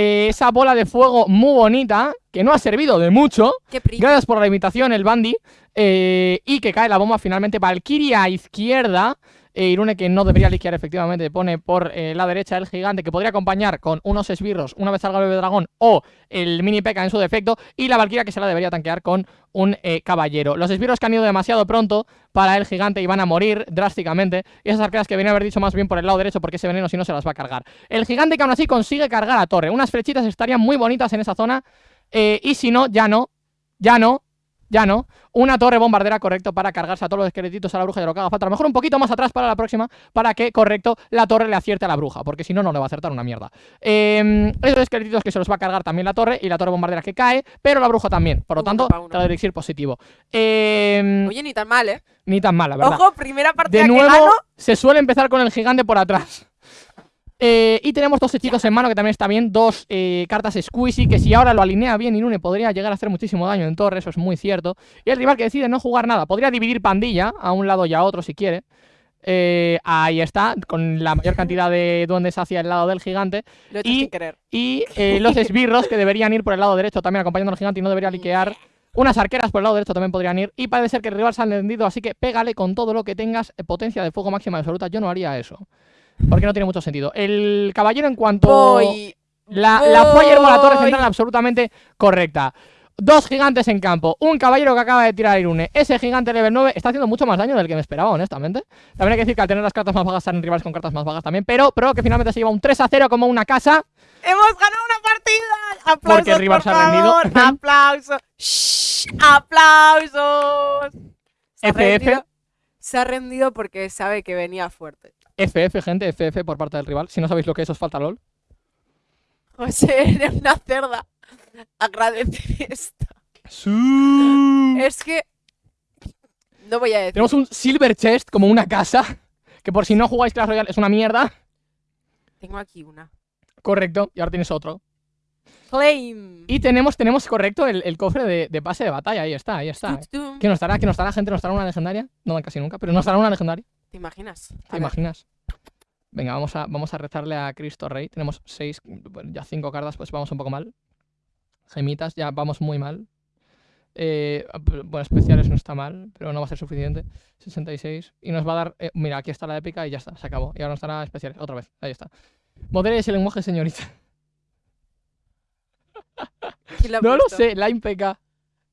Speaker 1: Eh, esa bola de fuego muy bonita, que no ha servido de mucho, Gracias por la invitación, el Bandy. eh, y que cae la bomba finalmente. Valkyria a izquierda. Eh, Irune que no debería liquear efectivamente. Pone por eh, la derecha el gigante que podría acompañar con unos esbirros una vez salga el bebé dragón o el mini P.K. en su defecto. Y la Valkyria que se la debería tanquear con un eh, caballero. Los esbirros que han ido demasiado pronto para el gigante y van a morir drásticamente. Y esas arqueras que venía a haber dicho más bien por el lado derecho porque ese veneno si no se las va a cargar. El gigante que aún así consigue cargar a torre. Unas flechitas estarían muy bonitas en esa zona. eh, y si no, ya no. Ya no. Ya no. Una torre bombardera, correcto, para cargarse a todos los esqueletitos a la bruja y de lo que haga falta. A lo mejor un poquito más atrás para la próxima, para que, correcto, la torre le acierte a la bruja. Porque si no, no le va a acertar una mierda. Eh, esos esqueletitos que se los va a cargar también la torre y la torre bombardera que cae, pero la bruja también. Por lo tanto, cada elixir positivo. Eh,
Speaker 2: Oye, ni tan mal, ¿eh?
Speaker 1: ni tan mala, ¿verdad?
Speaker 2: Ojo, primera partida
Speaker 1: De
Speaker 2: que
Speaker 1: nuevo,
Speaker 2: gano.
Speaker 1: se suele empezar con el gigante por atrás. Eh, y tenemos dos hechizos en mano que también está bien. Dos eh, cartas Squeezy que si ahora lo alinea bien Inune podría llegar a hacer muchísimo daño en torre, eso es muy cierto. Y el rival que decide no jugar nada. Podría dividir pandilla a un lado y a otro si quiere. Eh, ahí está, con la mayor cantidad de duendes hacia el lado del gigante.
Speaker 2: Lo he hecho
Speaker 1: y-
Speaker 2: sin querer.
Speaker 1: Y los esbirros que deberían ir por el lado derecho también acompañando al gigante y no debería liquear. Unas arqueras por el lado derecho también podrían ir. Y parece ser que el rival se ha entendido, así que pégale con todo lo que tengas potencia de fuego máxima absoluta. Yo no haría eso. Porque no tiene mucho sentido. El caballero en cuanto...
Speaker 2: Voy.
Speaker 1: La, la Fireball a la torre
Speaker 2: voy.
Speaker 1: central absolutamente correcta. Dos gigantes en campo. Un caballero que acaba de tirar a Irune. Ese gigante level 9 está haciendo mucho más daño del que me esperaba, honestamente. También hay que decir que al tener las cartas más bajas salen rivales con cartas más bajas también. Pero, pero que finalmente se lleva un 3 a 0 como una casa.
Speaker 2: ¡Hemos ganado una partida! ¡Aplausos,
Speaker 1: Porque el rival
Speaker 2: por
Speaker 1: se ha rendido.
Speaker 2: ¡Aplausos! Shh. ¡Aplausos! Se ha rendido- Se ha rendido porque sabe que venía fuerte.
Speaker 1: FF, gente, FF por parte del rival. Si no sabéis lo que es, os falta LOL.
Speaker 2: José, eres una cerda. Agradece esto. Es que. No voy a decir.
Speaker 1: Tenemos un Silver Chest como una casa. Que por si no jugáis Clash Royale es una mierda.
Speaker 2: Tengo aquí una.
Speaker 1: Correcto. Y ahora tienes otro.
Speaker 2: Claim.
Speaker 1: Y tenemos, tenemos correcto, el, el cofre de, de pase de batalla. Ahí está, ahí está.
Speaker 2: Tutum.
Speaker 1: ¿Qué nos dará? ¿Qué nos dará, gente? ¿Nos dará una legendaria? No dan casi nunca, pero nos dará una legendaria.
Speaker 2: ¿Te imaginas?
Speaker 1: ¿Te
Speaker 2: ver,
Speaker 1: imaginas? Venga, vamos a, vamos a rezarle a Cristo Rey. Tenemos seis, bueno, ya cinco cartas, pues vamos un poco mal. Gemitas, ya vamos muy mal. Eh, bueno, especiales no está mal, pero no va a ser suficiente. 66. Y nos va a dar. eh, mira, aquí está la épica y ya está, se acabó. Y ahora nos dará especiales. Otra vez, ahí está. Modere ese lenguaje, señorita.
Speaker 2: ¿quién lo ha
Speaker 1: No lo sé, Line PK.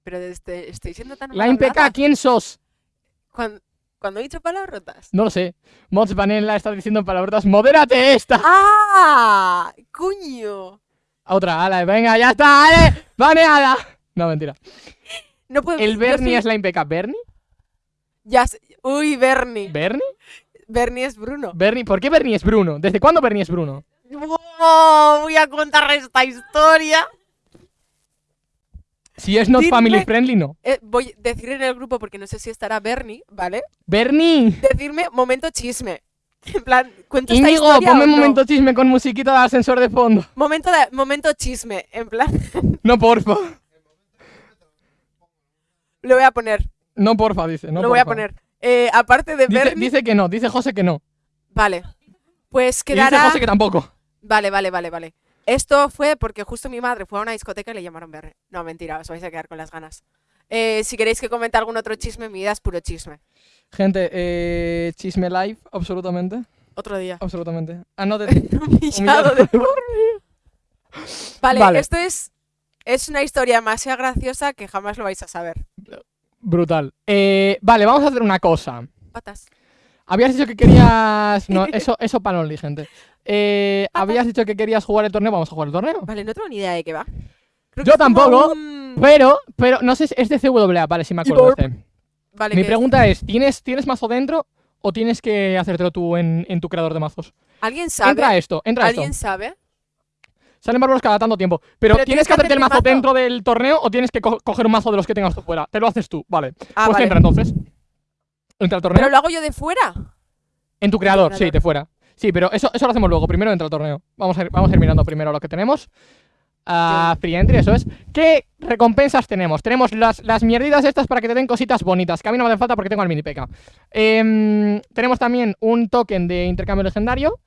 Speaker 2: Pero este, estoy siendo tan
Speaker 1: PK,
Speaker 2: malhablada.
Speaker 1: ¿quién sos?
Speaker 2: Cuando, cuando he dicho palabrotas.
Speaker 1: No lo sé. Mods Vanilla está diciendo palabras. ¡Modérate esta!
Speaker 2: ¡Ah! ¡Coño!
Speaker 1: Otra, ala, venga, ya está, ale, baneada. No, mentira.
Speaker 2: No puedo.
Speaker 1: El Bernie es la impeca. ¿Bernie?
Speaker 2: Ya sé- Uy, Bernie.
Speaker 1: ¿Bernie?
Speaker 2: Bernie es Bruno.
Speaker 1: Bernie, ¿por qué Bernie es Bruno? ¿Desde cuándo Bernie es Bruno?
Speaker 2: Oh, voy a contar esta historia.
Speaker 1: Si es not
Speaker 2: Dime-
Speaker 1: family friendly, no.
Speaker 2: Eh, voy a decir en el grupo porque no sé si estará Bernie, ¿vale?
Speaker 1: Bernie.
Speaker 2: Decirme momento chisme. En plan, cuento esta
Speaker 1: Íñigo,
Speaker 2: historia
Speaker 1: ponme
Speaker 2: o no?
Speaker 1: momento chisme con musiquita de ascensor de fondo.
Speaker 2: Momento, de, momento chisme. En plan,
Speaker 1: No, porfa.
Speaker 2: lo voy a poner.
Speaker 1: No, porfa, dice. No,
Speaker 2: lo voy a poner. Eh, aparte de
Speaker 1: Dice,
Speaker 2: Bernie.
Speaker 1: dice que no, dice José que no.
Speaker 2: Vale. Pues
Speaker 1: Y dice
Speaker 2: quedará.
Speaker 1: José que tampoco.
Speaker 2: Vale, vale, vale, vale. Esto fue porque justo mi madre fue a una discoteca y le llamaron Bernie. No, mentira, os vais a quedar con las ganas. Eh, si queréis que comente algún otro chisme, mi vida es puro chisme.
Speaker 1: Gente, eh, chisme live, absolutamente.
Speaker 2: Otro día.
Speaker 1: Absolutamente. Anote.
Speaker 2: Humillado de por Vale,
Speaker 1: Vale.
Speaker 2: esto es, es una historia demasiado graciosa que jamás lo vais a saber.
Speaker 1: Brutal. Eh, vale, vamos a hacer una cosa.
Speaker 2: Patas.
Speaker 1: Habías dicho que querías. No, eso, eso para Only, gente. Eh, habías dicho que querías jugar el torneo. Vamos a jugar el torneo.
Speaker 2: Vale, no tengo ni idea de qué va. Creo
Speaker 1: Yo
Speaker 2: que
Speaker 1: tampoco,
Speaker 2: un-
Speaker 1: Pero, pero, no sé si es de CWA, vale, si me acuerdo. Este.
Speaker 2: Vale,
Speaker 1: Mi pregunta es: ¿tienes, ¿tienes mazo dentro o tienes que hacértelo tú en, en tu creador de mazos?
Speaker 2: ¿Alguien sabe?
Speaker 1: Entra esto, entra
Speaker 2: ¿Alguien
Speaker 1: esto.
Speaker 2: sabe?
Speaker 1: Salen bárbaros cada tanto tiempo. Pero,
Speaker 2: Pero
Speaker 1: ¿tienes que hacerte el mazo dentro del torneo o tienes que co- coger un mazo de los que tengas tú fuera? Te lo haces tú, vale.
Speaker 2: Ah,
Speaker 1: pues
Speaker 2: vale.
Speaker 1: entra entonces. Entra al torneo.
Speaker 2: Pero lo hago yo de fuera.
Speaker 1: En tu creador, sí, de fuera. Sí, pero eso, eso lo hacemos luego. Primero entra al torneo. Vamos a ir, vamos a ir mirando primero lo que tenemos. Ah, free entry, eso es. ¿Qué recompensas tenemos? Tenemos las, las mierditas estas para que te den cositas bonitas, que a mí no me hacen falta porque tengo al mini PK. Em, tenemos también un token de intercambio legendario.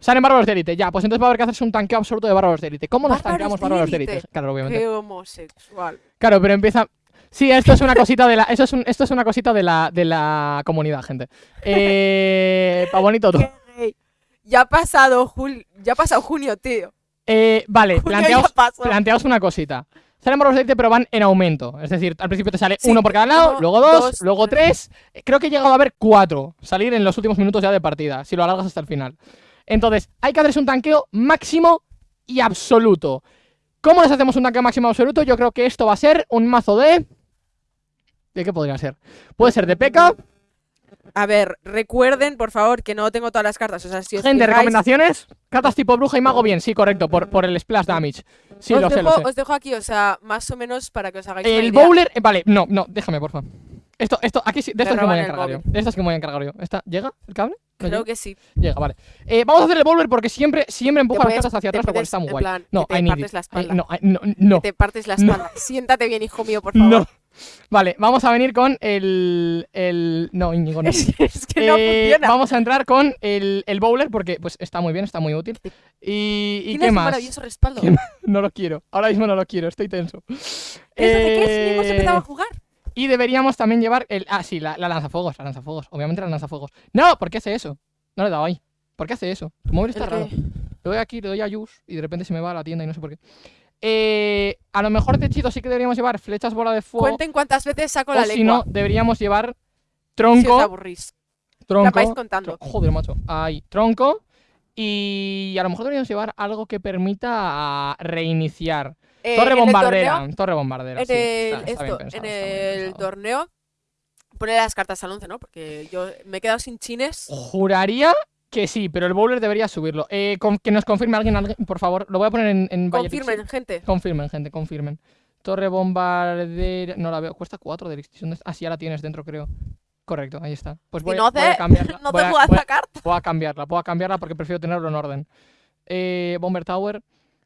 Speaker 1: Salen bárbaros de élite, ya, pues entonces va a haber que hacerse un tanqueo absoluto de bárbaros de élite. ¿Cómo nos tanqueamos bárbaros de
Speaker 2: élite.
Speaker 1: élite? Claro, obviamente.
Speaker 2: Qué homosexual.
Speaker 1: Claro, pero empieza. Sí, esto es una cosita de la. Eso es un- esto es una cosita de la, de la comunidad, gente. Eh. Pa' bonito todo.
Speaker 2: Qué gay. Ya ha pasado jul... ya ha pasado junio, tío.
Speaker 1: Eh, vale, planteaos, planteaos una cosita. Salen bárbaros de élite, pero van en aumento. Es decir, al principio te sale
Speaker 2: Sí,
Speaker 1: uno por cada lado, luego dos,
Speaker 2: dos,
Speaker 1: luego tres. Eh, Creo que he llegado a ver cuatro salir en los últimos minutos ya de partida, si lo alargas hasta el final. Entonces, hay que hacerse un tanqueo máximo y absoluto. ¿Cómo les hacemos un tanqueo máximo y absoluto? Yo creo que esto va a ser un mazo de. ¿De qué podría ser? Puede ser de P.K.
Speaker 2: A ver, recuerden, por favor, que no tengo todas las cartas. O sea, si os
Speaker 1: Gente,
Speaker 2: fijáis,
Speaker 1: recomendaciones. Cartas tipo bruja y mago, bien, sí, correcto, por, por el splash damage. Sí,
Speaker 2: os,
Speaker 1: lo sé,
Speaker 2: dejo,
Speaker 1: lo sé.
Speaker 2: os dejo aquí, o sea, más o menos para que os hagáis una
Speaker 1: El
Speaker 2: idea.
Speaker 1: bowler. eh, vale, no, no, déjame, por favor. Esto, esto, aquí sí, de esto es que me voy a encargar yo. De esto es que me voy a encargar yo. ¿Esta, ¿Llega el cable? ¿No
Speaker 2: Creo
Speaker 1: llega?
Speaker 2: que sí.
Speaker 1: Llega, vale. Eh, vamos a hacer el bowler porque siempre, siempre empuja las
Speaker 2: puedes-
Speaker 1: cartas hacia atrás, lo cual está muy
Speaker 2: en
Speaker 1: guay.
Speaker 2: plan,
Speaker 1: no,
Speaker 2: que te
Speaker 1: I need
Speaker 2: partes
Speaker 1: it.
Speaker 2: la
Speaker 1: I-
Speaker 2: espalda.
Speaker 1: no, I- no, no,
Speaker 2: Te partes la
Speaker 1: No.
Speaker 2: espalda. Siéntate bien, hijo mío, por favor.
Speaker 1: no. Vale, vamos a venir con el. el no, Íñigo, no.
Speaker 2: Es, es que no
Speaker 1: Eh,
Speaker 2: funciona.
Speaker 1: Vamos a entrar con el, el bowler porque pues está muy bien, está muy útil. ¿Y, y qué más?
Speaker 2: maravilloso respaldo.
Speaker 1: ¿Qué No lo quiero. Ahora mismo no lo quiero, estoy tenso.
Speaker 2: ¿Eso de qué hemos
Speaker 1: Eh,
Speaker 2: empezado a jugar.
Speaker 1: Y deberíamos también llevar el. Ah, sí, la, la lanzafuegos, la lanzafuegos. Obviamente la lanzafuegos. No, ¿por qué hace eso? No le he dado ahí. ¿Por qué hace eso? Tu móvil está
Speaker 2: ¿El
Speaker 1: raro. Le doy aquí, le doy a use y de repente se me va a la tienda y no sé por qué. Eh, a lo mejor de hechizo sí que deberíamos llevar flechas bola de fuego.
Speaker 2: Cuenten cuántas veces saco
Speaker 1: o
Speaker 2: la
Speaker 1: si no, deberíamos llevar
Speaker 2: si os
Speaker 1: tronco.
Speaker 2: aburrís.
Speaker 1: Tronco.
Speaker 2: vais contando.
Speaker 1: Joder, macho. Ahí, tronco. Y a lo mejor deberíamos llevar algo que permita reiniciar.
Speaker 2: Eh,
Speaker 1: torre bombardera,
Speaker 2: torneo-
Speaker 1: torre bombardera.
Speaker 2: En
Speaker 1: sí,
Speaker 2: el,
Speaker 1: está- está bien
Speaker 2: esto,
Speaker 1: pensado,
Speaker 2: en el torneo pone las cartas al 11, ¿no? Porque yo me he quedado sin chines.
Speaker 1: Juraría que sí, pero el bowler debería subirlo. Eh, que nos confirme alguien, alguien, por favor. Lo voy a poner en, en
Speaker 2: Confirmen, gente.
Speaker 1: Confirmen, gente, confirmen. Torre bombardera. No la veo. Cuesta 4 de electricidad. Ah, sí, ya la tienes dentro, creo. Correcto, ahí está. Pues voy,
Speaker 2: Si
Speaker 1: a- voy cambiarla.
Speaker 2: no
Speaker 1: voy
Speaker 2: te
Speaker 1: a- voy a-
Speaker 2: la carta.
Speaker 1: Voy a cambiarla, voy a cambiarla porque prefiero tenerlo en orden. Eh, Bomber Tower.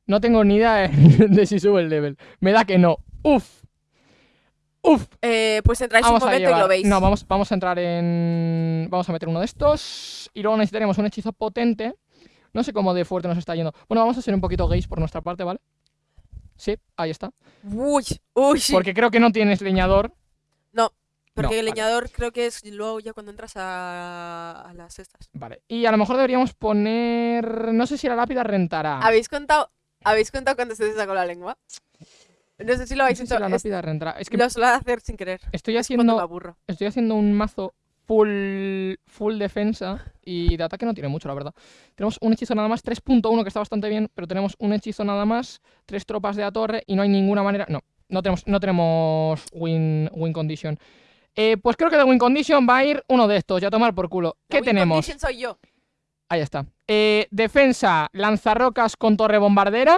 Speaker 1: No tengo ni idea de, de si sube el level. Me da que no. Uf. Uf.
Speaker 2: Eh, pues entráis
Speaker 1: Vamos
Speaker 2: un momento y lo veis.
Speaker 1: No, vamos, vamos a entrar en. Vamos a meter uno de estos. Y luego necesitaremos un hechizo potente. No sé cómo de fuerte nos está yendo. Bueno, vamos a ser un poquito gays por nuestra parte, ¿vale? Sí, ahí está.
Speaker 2: Uy, uy.
Speaker 1: Porque creo que no tienes leñador.
Speaker 2: Porque
Speaker 1: no,
Speaker 2: el
Speaker 1: vale.
Speaker 2: leñador creo que es luego ya cuando entras a, a las estas.
Speaker 1: Vale. Y a lo mejor deberíamos poner. No sé si la lápida rentará.
Speaker 2: ¿Habéis contado, ¿Habéis contado cuando se te sacó la lengua? No sé si lo
Speaker 1: No
Speaker 2: habéis
Speaker 1: sé si
Speaker 2: hecho.
Speaker 1: la
Speaker 2: es-
Speaker 1: lápida rentará. Es que
Speaker 2: Lo suelo hacer sin querer.
Speaker 1: estoy haciendo.
Speaker 2: aburro.
Speaker 1: Estoy haciendo un mazo full, full defensa y de ataque no tiene mucho, la verdad. Tenemos un hechizo nada más, 3.1 que está bastante bien, pero tenemos un hechizo nada más, tres tropas de la torre y no hay ninguna manera... No, no tenemos, no tenemos win, win condition. Eh, pues creo que de win condition va a ir uno de estos, ya a tomar por culo.
Speaker 2: La
Speaker 1: ¿Qué
Speaker 2: win
Speaker 1: tenemos?
Speaker 2: condition soy yo.
Speaker 1: Ahí está. Eh, defensa, lanzarrocas con torre bombardera.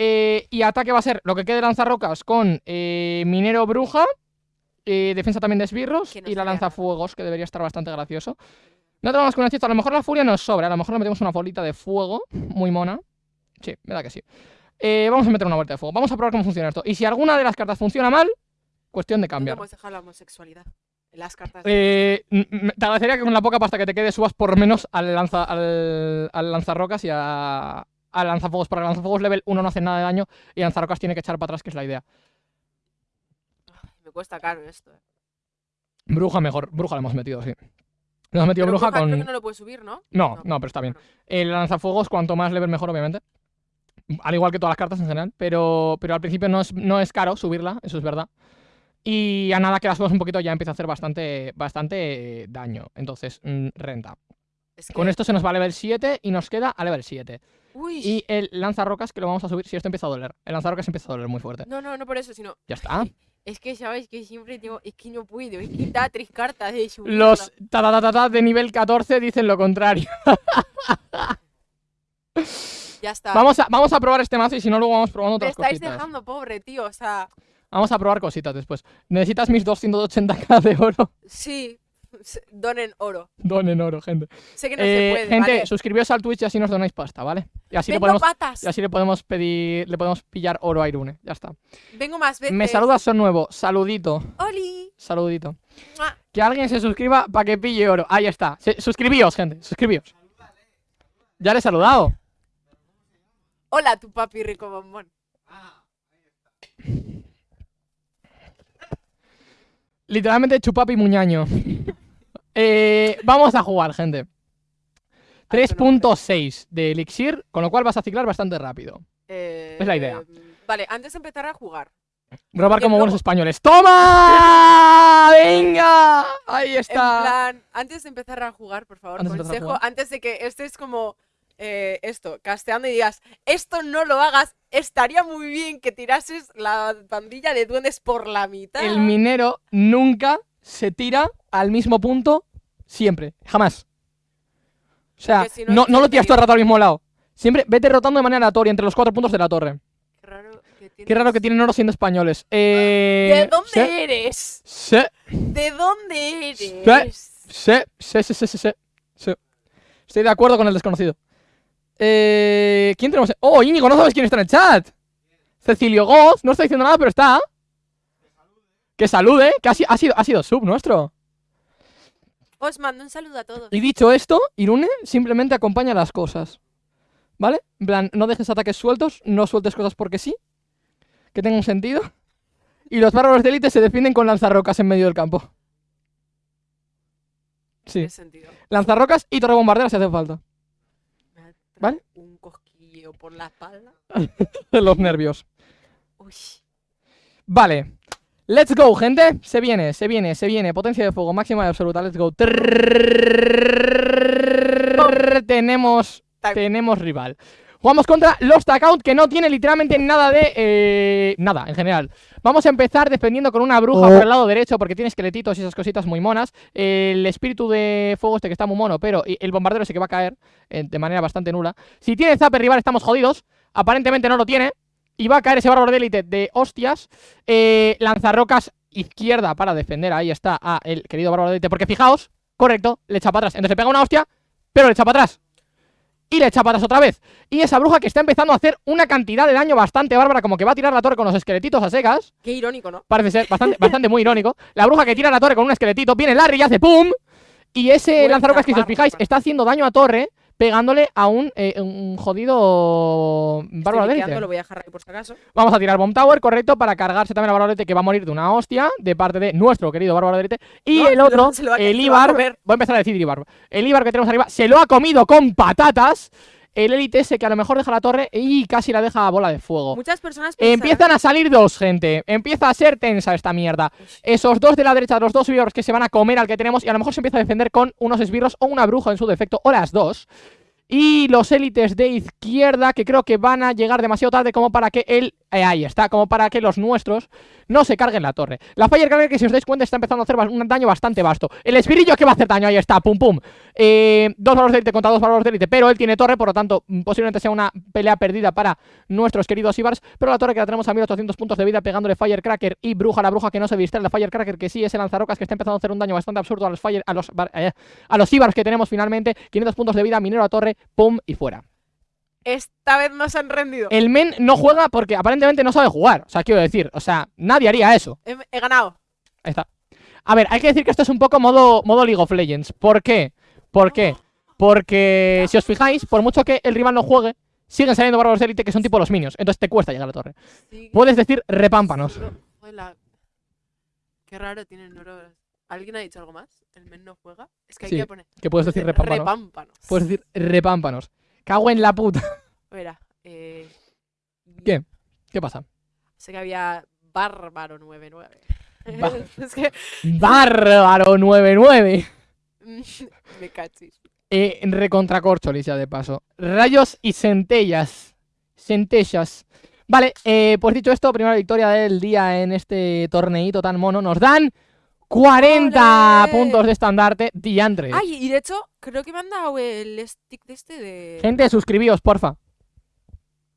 Speaker 1: Eh, y ataque va a ser lo que quede lanzarrocas con eh, minero bruja. eh, defensa también de esbirros.
Speaker 2: Que no
Speaker 1: y la lanzafuegos, que debería estar bastante gracioso. No tenemos con un hechizo. A lo mejor la furia nos sobra. A lo mejor le metemos una bolita de fuego. Muy mona. Sí, me da que sí. Vamos a meter una bolita de fuego. Vamos a probar cómo funciona esto. Y si alguna de las cartas funciona mal, cuestión de
Speaker 2: No
Speaker 1: cambiar.
Speaker 2: la homosexualidad. Las cartas.
Speaker 1: Eh, m- te agradecería que con la poca pasta que te quede subas por menos al, lanza, al, al lanzarrocas y a, al lanzafuegos. El lanzafuegos level 1 no hace nada de daño y lanzarrocas tiene que echar para atrás, que es la idea.
Speaker 2: Me cuesta caro esto. eh.
Speaker 1: Bruja mejor, bruja le hemos metido, sí. Le hemos metido
Speaker 2: Pero
Speaker 1: bruja,
Speaker 2: Bruja
Speaker 1: con.
Speaker 2: creo que no lo puedes subir, ¿no?
Speaker 1: No, no, pero está bien. El lanzafuegos, cuanto más level mejor, obviamente. Al igual que todas las cartas en general. Pero, pero al principio no es, no es caro subirla, eso es verdad. Y a nada que la subas un poquito ya empieza a hacer bastante, bastante daño. Entonces, mm, renta.
Speaker 2: Es
Speaker 1: Con esto se nos va a level 7 y nos queda a level 7.
Speaker 2: Uy.
Speaker 1: Y el lanzarrocas que lo vamos a subir si esto empieza a doler. El lanzarrocas empieza a doler muy fuerte.
Speaker 2: No, no, no por eso, sino.
Speaker 1: Ya está.
Speaker 2: Es que sabes que siempre tengo. Es que no puedo. Es que da tres cartas de.
Speaker 1: Los ta ta ta ta ta de nivel 14 dicen lo contrario.
Speaker 2: Ya está.
Speaker 1: Vamos a, vamos a probar este mazo y si no luego vamos probando
Speaker 2: Me
Speaker 1: otras
Speaker 2: estáis
Speaker 1: cositas.
Speaker 2: dejando pobre, tío. O sea,
Speaker 1: Vamos a probar cositas después. ¿Necesitas mis 280k de oro?
Speaker 2: sí. Donen oro.
Speaker 1: Donen oro, gente.
Speaker 2: Sé que no
Speaker 1: Eh,
Speaker 2: se puede.
Speaker 1: gente,
Speaker 2: ¿vale?
Speaker 1: suscribíos al Twitch y así nos donáis pasta, ¿vale? Y así, le podemos,
Speaker 2: patas.
Speaker 1: y así le podemos pedir, le podemos pillar oro a Irune. Ya está.
Speaker 2: Vengo más veces.
Speaker 1: Me saludas, son nuevo. Saludito.
Speaker 2: Oli.
Speaker 1: Saludito.
Speaker 2: Mua.
Speaker 1: Que alguien se suscriba para que pille oro. Ahí está. Se- suscribíos, gente. Suscribíos. Ya le he saludado.
Speaker 2: Hola, tu papi rico bombón.
Speaker 1: Literalmente chupapi muñaño. Eh, vamos a jugar, gente.
Speaker 2: Ay, qué nombre.
Speaker 1: 3.6 de elixir, con lo cual vas a ciclar bastante rápido.
Speaker 2: Eh,
Speaker 1: Es la idea.
Speaker 2: Vale, antes de empezar a jugar.
Speaker 1: Robar como buenos españoles. ¡Toma! ¡Venga! Ahí
Speaker 2: En
Speaker 1: está.
Speaker 2: plan, antes de empezar a jugar, por favor,
Speaker 1: Antes
Speaker 2: consejo,
Speaker 1: jugar.
Speaker 2: antes de que estés como eh, esto, casteando y digas, esto no lo hagas, estaría muy bien que tirases la pandilla de duendes por la mitad.
Speaker 1: El minero nunca se tira al mismo punto siempre. Jamás. O sea,
Speaker 2: si no
Speaker 1: no, lo tiras todo el rato al mismo lado. Siempre vete rotando de manera aleatoria entre los cuatro puntos de la torre.
Speaker 2: Qué raro que,
Speaker 1: Qué raro que tienen oro siendo españoles. Eh,
Speaker 2: ¿De dónde
Speaker 1: sí,
Speaker 2: eres?
Speaker 1: Sí,
Speaker 2: ¿De dónde eres?
Speaker 1: sí, sí, sí, sí, sí, sí, sí. Estoy de acuerdo con el desconocido. Eh, ¿Quién tenemos? Oh, Íñigo, no sabes quién está en el chat. Cecilio Goz, no está diciendo nada, pero está. Que salude, que ha sido, ha sido sub nuestro.
Speaker 2: Os mando un saludo a todos.
Speaker 1: Y dicho esto, Irune simplemente acompaña las cosas. ¿Vale? En plan, no dejes ataques sueltos, no sueltes cosas porque sí. Que tenga un sentido. Y los bárbaros de élite se defienden con lanzarrocas en medio del campo. Sí,
Speaker 2: sentido.
Speaker 1: lanzarrocas y torre bombardera si hace falta. ¿Vale?
Speaker 2: Un cosquilleo por la espalda.
Speaker 1: Los nervios.
Speaker 2: Uy.
Speaker 1: Vale. Let's go, gente. Se viene, se viene, se viene. Potencia de fuego máxima y absoluta. Let's go. Tenemos tenemos rival. Jugamos contra los Takout, que no tiene literalmente nada de... nada, en general. Vamos a empezar defendiendo con una bruja
Speaker 3: Oh.
Speaker 1: por el lado derecho, porque tiene esqueletitos y esas cositas muy monas. El espíritu de fuego este que está muy mono, pero el bombardero ese que va a caer de manera bastante nula. Si tiene Zapper rival estamos jodidos. Aparentemente no lo tiene. Y va a caer ese bárbaro de élite de hostias. Eh, lanzarrocas izquierda para defender. Ahí está a el querido bárbaro de élite. Porque fijaos, correcto, le echa para atrás. Entonces le pega una hostia, pero le echa para atrás. Y le echa para atrás otra vez. Y esa bruja que está empezando a hacer una cantidad de daño bastante bárbara, como que va a tirar la torre con los esqueletitos a secas.
Speaker 2: Qué irónico, ¿no?
Speaker 1: Parece ser bastante, bastante muy irónico. La bruja que tira la torre con un esqueletito, viene Larry y hace ¡pum! Y ese lanzarrocas que si os fijáis está haciendo daño a torre, pegándole a un, eh, un jodido bárbaro de
Speaker 2: liqueando,
Speaker 1: élite.
Speaker 2: lo voy a dejar ahí por si acaso.
Speaker 1: Vamos a tirar Bomb Tower, correcto, para cargarse también a Bárbaro de Élite, que va a morir de una hostia, de parte de nuestro querido Bárbaro de Élite. Y
Speaker 2: No,
Speaker 1: el otro, el Ibar, voy a empezar a decir Ibar. El Ibar que tenemos arriba se lo ha comido con patatas. El Élite ese que a lo mejor deja la torre y casi la deja a bola de fuego.
Speaker 2: Muchas personas
Speaker 1: Empiezan a salir dos, gente. Empieza a ser tensa esta mierda. Esos dos de la derecha, los dos esbirros que se van a comer al que tenemos y a lo mejor se empieza a defender con unos esbirros o una bruja en su defecto, o las dos. Y los élites de izquierda que creo que van a llegar demasiado tarde como para que él... eh, ahí está, como para que los nuestros no se carguen la torre. La Firecracker que si os dais cuenta está empezando a hacer un daño bastante vasto. El espirillo que va a hacer daño, ahí está, pum pum. Eh, dos valores de élite contra dos valores de élite, pero él tiene torre, por lo tanto mm, posiblemente sea una pelea perdida para nuestros queridos Ibars. Pero la torre que la tenemos a 1800 puntos de vida pegándole Firecracker y Bruja, la bruja que no se distrae, la Firecracker que sí es el lanzarocas que está empezando a hacer un daño bastante absurdo a los Fire, a los, eh, a los Ibars que tenemos finalmente. 500 puntos de vida, minero a torre, pum y fuera.
Speaker 2: Esta vez no se han rendido.
Speaker 1: El men no juega porque aparentemente no sabe jugar. O sea, quiero decir, o sea, nadie haría eso.
Speaker 2: He, he ganado.
Speaker 1: Ahí está. A ver, hay que decir que esto es un poco modo, modo League of Legends. ¿Por qué? ¿Por qué? Porque si os fijáis, por mucho que el rival no juegue, siguen saliendo bárbaros de élite que son tipo los minions. Entonces te cuesta llegar a la torre.
Speaker 2: Sí.
Speaker 1: Puedes decir repámpanos.
Speaker 2: No. Qué raro tienen neuronas. ¿Alguien ha dicho algo más? ¿El men no juega? Es que hay
Speaker 1: Sí,
Speaker 2: que poner.
Speaker 1: Que puedes decir repámpanos.
Speaker 2: Repámpanos.
Speaker 1: Puedes decir repámpanos. Cago en la puta.
Speaker 2: Espera, eh...
Speaker 1: ¿Qué? ¿Qué pasa?
Speaker 2: Sé que había Bárbaro 99.
Speaker 1: Ba-
Speaker 2: es que
Speaker 1: Bárbaro 99.
Speaker 2: me cachis.
Speaker 1: Eh, recontracorcholis ya de paso. Rayos y centellas. Centellas. Vale, eh, pues dicho esto, primera victoria del día en este torneito tan mono. Nos dan 40
Speaker 2: ¡Ole!
Speaker 1: puntos de estandarte. Diantre.
Speaker 2: Ay, y de hecho, creo que me han dado el stick de este de...
Speaker 1: Gente, suscribíos, porfa.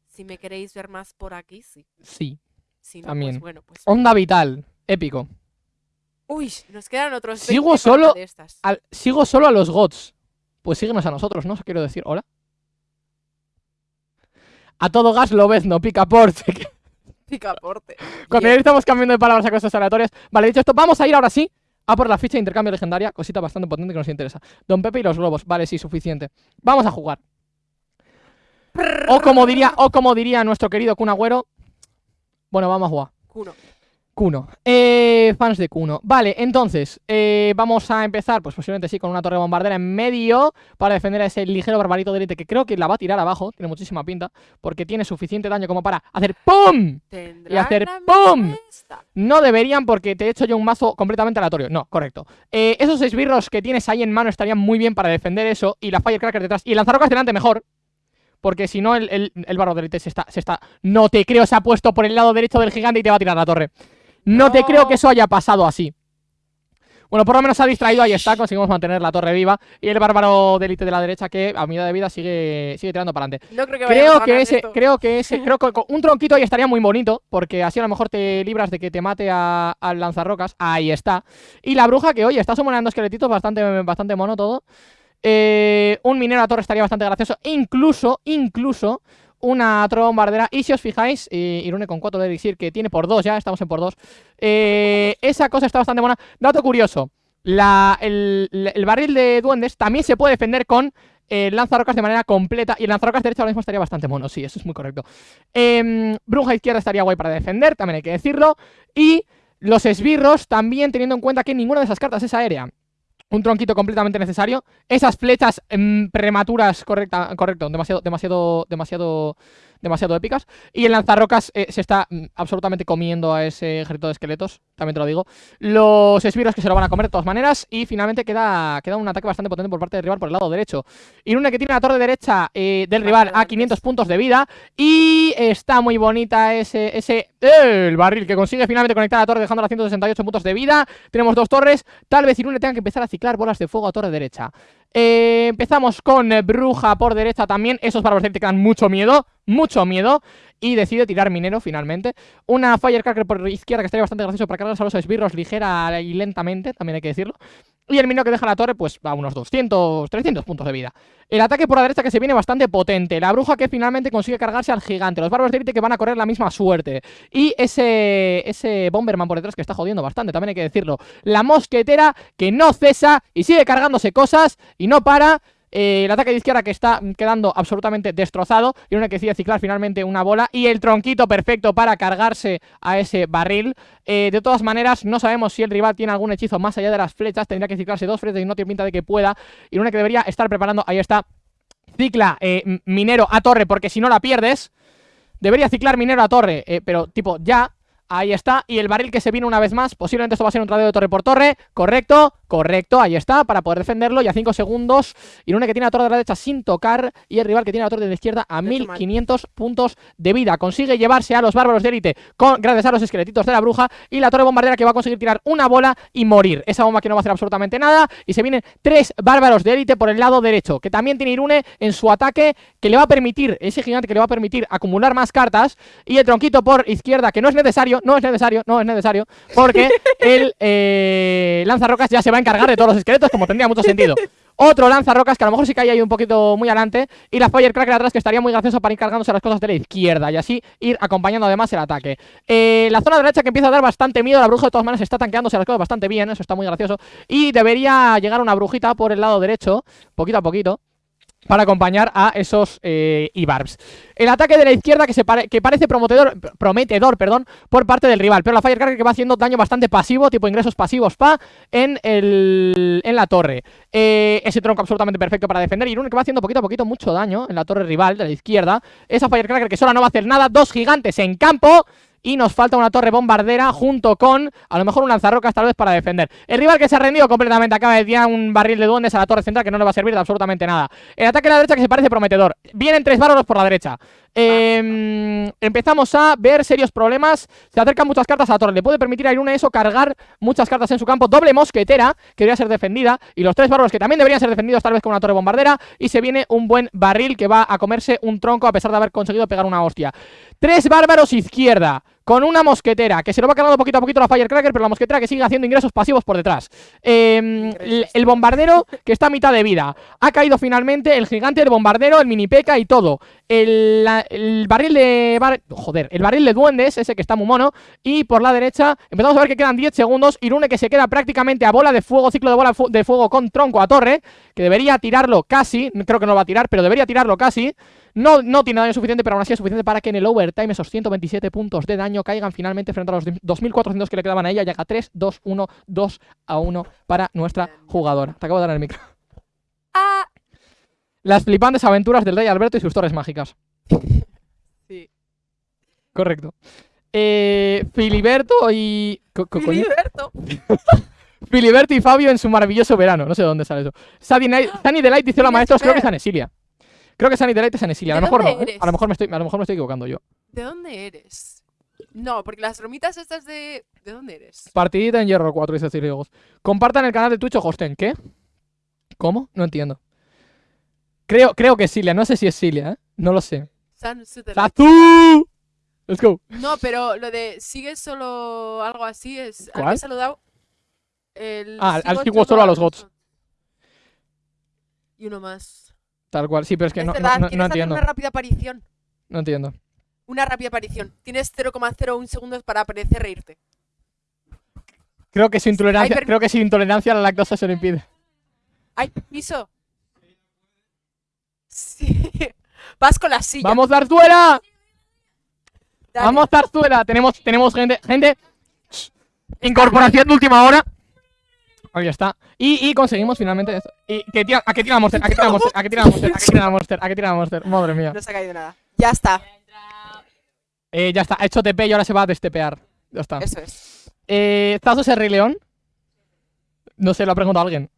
Speaker 2: Si me queréis ver más por aquí, sí.
Speaker 1: Sí.
Speaker 2: Si no,
Speaker 1: También.
Speaker 2: pues bueno, pues...
Speaker 1: Onda vital. Épico.
Speaker 2: Uy, nos quedan otros
Speaker 1: Sigo
Speaker 2: 20
Speaker 1: solo
Speaker 2: de estas.
Speaker 1: Al- sigo solo a los gods. Pues síguenos a nosotros, ¿no? Quiero decir, hola. A todo gas lo ves, no picaporte. que
Speaker 2: Picaporte.
Speaker 1: Cuando ya estamos cambiando de palabras a cosas aleatorias. Vale, dicho esto, vamos a ir ahora sí a por la ficha de intercambio legendaria. Cosita bastante potente que nos interesa. Don Pepe y los globos. Vale, sí, suficiente. Vamos a jugar. O como diría, o como diría nuestro querido Kun Agüero. Bueno, vamos a jugar.
Speaker 2: Kuno.
Speaker 1: Kuno. Eh, fans de Kuno. Vale, entonces, eh, vamos a empezar, pues posiblemente sí, con una torre bombardera en medio para defender a ese ligero barbarito de élite que creo que la va a tirar abajo. Tiene muchísima pinta, porque tiene suficiente daño como para hacer ¡PUM!
Speaker 2: Tendrán
Speaker 1: hacer ¡pum! No deberían porque te he hecho yo un mazo completamente aleatorio. No, correcto. Eh, esos esbirros que tienes ahí en mano estarían muy bien para defender eso. Y la Firecracker detrás. Y lanzarrocas delante mejor. Porque si no, el, el, el barro de élite se está, se está. No te creo, se ha puesto por el lado derecho del gigante y te va a tirar la torre. No, te creo que eso haya pasado así. Bueno, por lo menos se ha distraído, ahí está, conseguimos mantener la torre viva. Y el bárbaro de élite de la derecha que a mitad de vida sigue, sigue tirando para adelante.
Speaker 2: No creo que a
Speaker 1: Creo que ese,
Speaker 2: esto.
Speaker 1: creo que ese, creo que un tronquito ahí estaría muy bonito, porque así a lo mejor te libras de que te mate a- al lanzarrocas. Ahí está. Y la bruja que, oye, está sumando esqueletitos bastante, bastante mono todo. Eh, un minero a torre estaría bastante gracioso. Incluso, incluso, una bombardera. Y si os fijáis, eh, Irune con 4 de elixir, que tiene por 2 ya, estamos en por 2. Eh, esa cosa está bastante buena. Dato curioso. La, el, el barril de duendes también se puede defender con el lanzarrocas de manera completa. Y el lanzarrocas derecho ahora mismo estaría bastante mono. Sí, eso es muy correcto. Em, bruja izquierda estaría guay para defender, también hay que decirlo. Y los esbirros también teniendo en cuenta que ninguna de esas cartas es aérea. Un tronquito completamente necesario. Esas flechas em, prematuras, correcto, demasiado, demasiado, demasiado, demasiado épicas. Y el lanzarrocas eh, se está mm, absolutamente comiendo a ese ejército de esqueletos, también te lo digo. Los esbirros que se lo van a comer de todas maneras. Y finalmente queda, queda un ataque bastante potente por parte del rival por el lado derecho. Irune que tiene la torre derecha eh, del rival a 500 puntos de vida. Y está muy bonita ese... ese el barril que consigue finalmente conectar a la torre dejando a 168 puntos de vida. Tenemos dos torres. Tal vez Irune tenga que empezar a ciclar bolas de fuego a torre derecha. Eh, empezamos con eh, Bruja por derecha también. Esos bárbaros te dan mucho miedo, mucho miedo. Y decide tirar minero finalmente. Una Firecracker por izquierda que estaría bastante gracioso para cargar a los esbirros ligera y lentamente, también hay que decirlo. Y el minero que deja la torre, pues a unos 200, 300 puntos de vida. El ataque por la derecha que se viene bastante potente. La bruja que finalmente consigue cargarse al gigante. Los bárbaros de élite que van a correr la misma suerte. Y ese, ese Bomberman por detrás que está jodiendo bastante, también hay que decirlo. La mosquetera que no cesa y sigue cargándose cosas y no para. Eh, el ataque de izquierda que está quedando absolutamente destrozado y una que decide ciclar finalmente una bola y el tronquito perfecto para cargarse a ese barril. Eh, de todas maneras, no sabemos si el rival tiene algún hechizo más allá de las flechas, tendría que ciclarse dos flechas y no tiene pinta de que pueda. Y una que debería estar preparando, ahí está, cicla eh, minero a torre porque si no la pierdes. Debería ciclar minero a torre, pero tipo ya, Ahí está, y el barril que se viene una vez más Posiblemente esto va a ser un tradeo de torre por torre. Correcto, correcto, ahí está Para poder defenderlo, y a 5 segundos Irune que tiene la torre de la derecha sin tocar Y el rival que tiene la torre de la izquierda a 1500 puntos de vida. Consigue llevarse a los bárbaros de élite con, Gracias a los esqueletitos de la bruja Y la torre bombardera que va a conseguir tirar una bola y morir. Esa bomba que no va a hacer absolutamente nada Y se vienen tres bárbaros de élite por el lado derecho Que también tiene Irune en su ataque Que le va a permitir, ese gigante que le va a permitir Acumular más cartas Y el tronquito por izquierda que no es necesario no es necesario, no es necesario, porque el eh, lanzarrocas ya se va a encargar de todos los esqueletos, como tendría mucho sentido. Otro lanzarrocas que a lo mejor sí que hay ahí un poquito muy adelante. Y la Firecracker atrás que estaría muy gracioso para ir cargándose las cosas de la izquierda. Y así ir acompañando además el ataque. Eh, la zona derecha que empieza a dar bastante miedo. La bruja de todas maneras está tanqueándose las cosas bastante bien. Eso está muy gracioso. Y debería llegar una brujita por el lado derecho. Poquito a poquito para acompañar a esos eh, Ibarbs. El ataque de la izquierda que, se que parece prometedor, prometedor perdón, por parte del rival, pero la Firecracker que va haciendo daño bastante pasivo, tipo ingresos pasivos pa, en, el, en la torre. Eh, ese tronco absolutamente perfecto para defender y uno que va haciendo poquito a poquito mucho daño en la torre rival de la izquierda. Esa Firecracker que sola no va a hacer nada, dos gigantes en campo y nos falta una torre bombardera junto con, a lo mejor un lanzarrocas tal vez para defender. El rival que se ha rendido completamente acaba de tirar un barril de duendes a la torre central que no le va a servir de absolutamente nada. El ataque a la derecha que se parece prometedor. Vienen tres bárbaros por la derecha. Em, empezamos a ver serios problemas. Se acercan muchas cartas a la torre. Le puede permitir a Irune eso cargar muchas cartas en su campo. Doble mosquetera que debería ser defendida. Y los tres bárbaros que también deberían ser defendidos tal vez con una torre bombardera. Y se viene un buen barril que va a comerse un tronco a pesar de haber conseguido pegar una hostia. Tres bárbaros izquierda con una mosquetera que se lo va cargando poquito a poquito la Firecracker, pero la mosquetera que sigue haciendo ingresos pasivos por detrás. Em, el, bombardero que está a mitad de vida. Ha caído finalmente el gigante, el bombardero, el mini peca y todo. El, barril de... joder, el barril de duendes, ese que está muy mono. Y por la derecha empezamos a ver que quedan 10 segundos. Irune que se queda prácticamente a bola de fuego, ciclo de bola de fuego con tronco a torre. Que debería tirarlo casi, creo que no lo va a tirar, pero debería tirarlo casi. No, no tiene daño suficiente, pero aún así es suficiente para que en el overtime esos 127 puntos de daño caigan finalmente frente a los 2400 que le quedaban a ella. Llega 3, 2, 1, 2 a 1 para nuestra jugadora. Te acabo de dar el micro.
Speaker 2: Ah.
Speaker 1: Las flipantes aventuras del rey Alberto y sus torres mágicas.
Speaker 2: Sí.
Speaker 1: Correcto. Eh, Filiberto y...
Speaker 2: Filiberto.
Speaker 1: Filiberto y Fabio en su maravilloso verano. No sé de dónde sale eso. Sunny, Delight dice la maestros, creo que es Anesilia. Creo que Delight es Anesilia. A lo mejor no. ¿eh? A lo mejor me estoy, a lo mejor me estoy equivocando yo.
Speaker 2: ¿De dónde eres? No, porque las romitas estas de... ¿De dónde eres?
Speaker 1: Partidita en Hierro 4, dice Ciriegos. Compartan el canal de Twitch o Hosten. ¿Qué? ¿Cómo? No entiendo. Creo, creo que es Silia. No sé si es Silia, ¿eh? No lo sé. ¡Satu! Let's go.
Speaker 2: No, pero lo de sigue solo algo así es...
Speaker 1: ¿Cuál?
Speaker 2: saludado el
Speaker 1: ah, al sigo solo a los gods.
Speaker 2: Y uno más.
Speaker 1: Tal cual, sí, pero es que no, no, no, entiendo.
Speaker 2: una rápida aparición.
Speaker 1: No entiendo.
Speaker 2: Una rápida aparición. Tienes 0,01 segundos para aparecer reírte.
Speaker 1: Creo que su intolerancia, creo que su intolerancia a la lactosa se lo impide.
Speaker 2: ¡Ay, piso! Sí. Vas con la silla.
Speaker 1: ¡Vamos, Zarzuela! ¡Vamos, Zarzuela! Tenemos, tenemos gente, gente. Incorporación de última hora. Ahí está. Y, y conseguimos finalmente esto. Y que ¿A qué tira Monster? ¿A qué tira Monster? ¿A qué tira Monster? ¿A qué tira Monster? ¿A tira Monster? Madre mía.
Speaker 2: No se ha caído nada. Ya está.
Speaker 1: Eh, ya está, ha hecho TP y ahora se va a destepear. Ya está.
Speaker 2: Eso es.
Speaker 1: Eh, ¿Zazo es Rey León? No sé, lo ha preguntado alguien.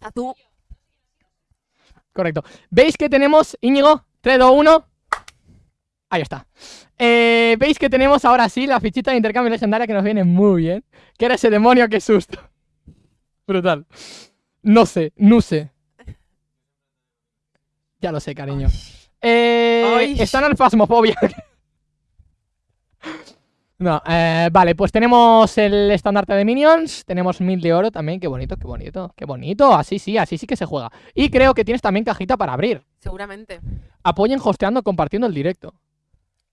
Speaker 2: A tú.
Speaker 1: Correcto. ¿Veis que tenemos, Íñigo? 3, 2, 1. Ahí está. Eh, ¿Veis que tenemos ahora sí la fichita de intercambio legendaria que nos viene muy bien? Que era ese demonio, qué susto. Brutal. No sé, no sé. Ya lo sé, cariño. Eh, están al fasmofobia. No, eh, vale, pues tenemos el estandarte de minions, tenemos mil de oro también, qué bonito, qué bonito, qué bonito, así sí, así sí que se juega. Y creo que tienes también cajita para abrir.
Speaker 2: Seguramente.
Speaker 1: Apoyen hosteando, compartiendo el directo.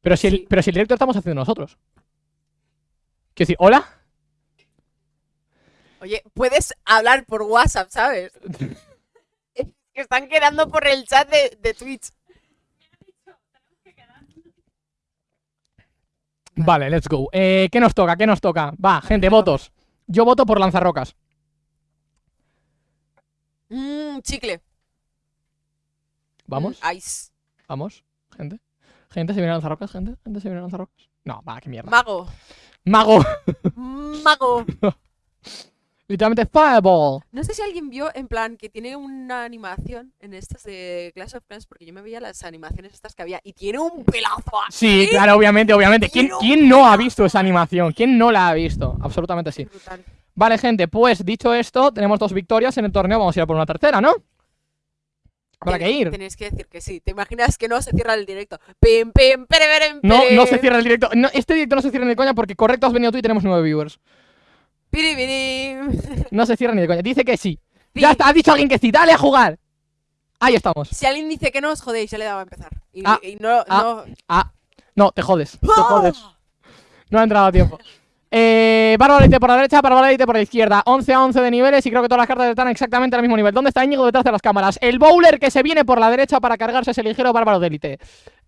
Speaker 1: Pero si el, pero si el directo lo estamos haciendo nosotros. Quiero decir, ¿hola?
Speaker 2: Oye, puedes hablar por WhatsApp, ¿sabes? Es que están quedando por el chat de, de Twitch.
Speaker 1: Vale, let's go. Eh, ¿Qué nos toca? ¿Qué nos toca? Va, gente, votos. Yo voto por lanzarrocas.
Speaker 2: Mmm, chicle.
Speaker 1: ¿Vamos?
Speaker 2: Mm, ice.
Speaker 1: Vamos, gente. Gente, ¿se viene a lanzarrocas, gente? ¿Gente se viene a lanzarrocas? No, va, qué mierda.
Speaker 2: Mago.
Speaker 1: Mago.
Speaker 2: Mago.
Speaker 1: Literalmente Fireball.
Speaker 2: No sé si alguien vio, en plan, que tiene una animación en estas de Clash of Clans, porque yo me veía las animaciones estas que había, y tiene un pelazo
Speaker 1: Sí, claro, obviamente, obviamente. ¿Quién,
Speaker 2: Quiero
Speaker 1: ¿Quién no ha visto esa animación? ¿Quién no la ha visto? Absolutamente sí.
Speaker 2: Brutal.
Speaker 1: Vale, gente, pues dicho esto, tenemos dos victorias en el torneo. Vamos a ir a por una tercera, ¿no? Habrá que
Speaker 2: Ten-
Speaker 1: ir.
Speaker 2: Tenéis que decir que sí. ¿Te imaginas que no se cierra el directo? Pim, pim, pere, pere,
Speaker 1: No, no se cierra el directo. No, este directo no se cierra ni de coña porque correcto has venido tú y tenemos nueve viewers. No se cierra ni de coña. Dice que sí. Ya está, ha dicho alguien que sí. Dale a jugar. Ahí estamos.
Speaker 2: Si alguien dice que no, os jodéis, ya le daba a empezar. Y,
Speaker 1: Ah,
Speaker 2: y no,
Speaker 1: ah.
Speaker 2: no.
Speaker 1: Ah, no, te jodes. Te
Speaker 2: ¡Ah!
Speaker 1: jodes. No ha entrado a tiempo. Eh, Barbarite por la derecha, Barbarite por la izquierda. 11 a 11 de niveles y creo que todas las cartas están exactamente al mismo nivel. ¿Dónde está Íñigo detrás de las cámaras? El bowler que se viene por la derecha para cargarse ese ligero bárbaro de élite.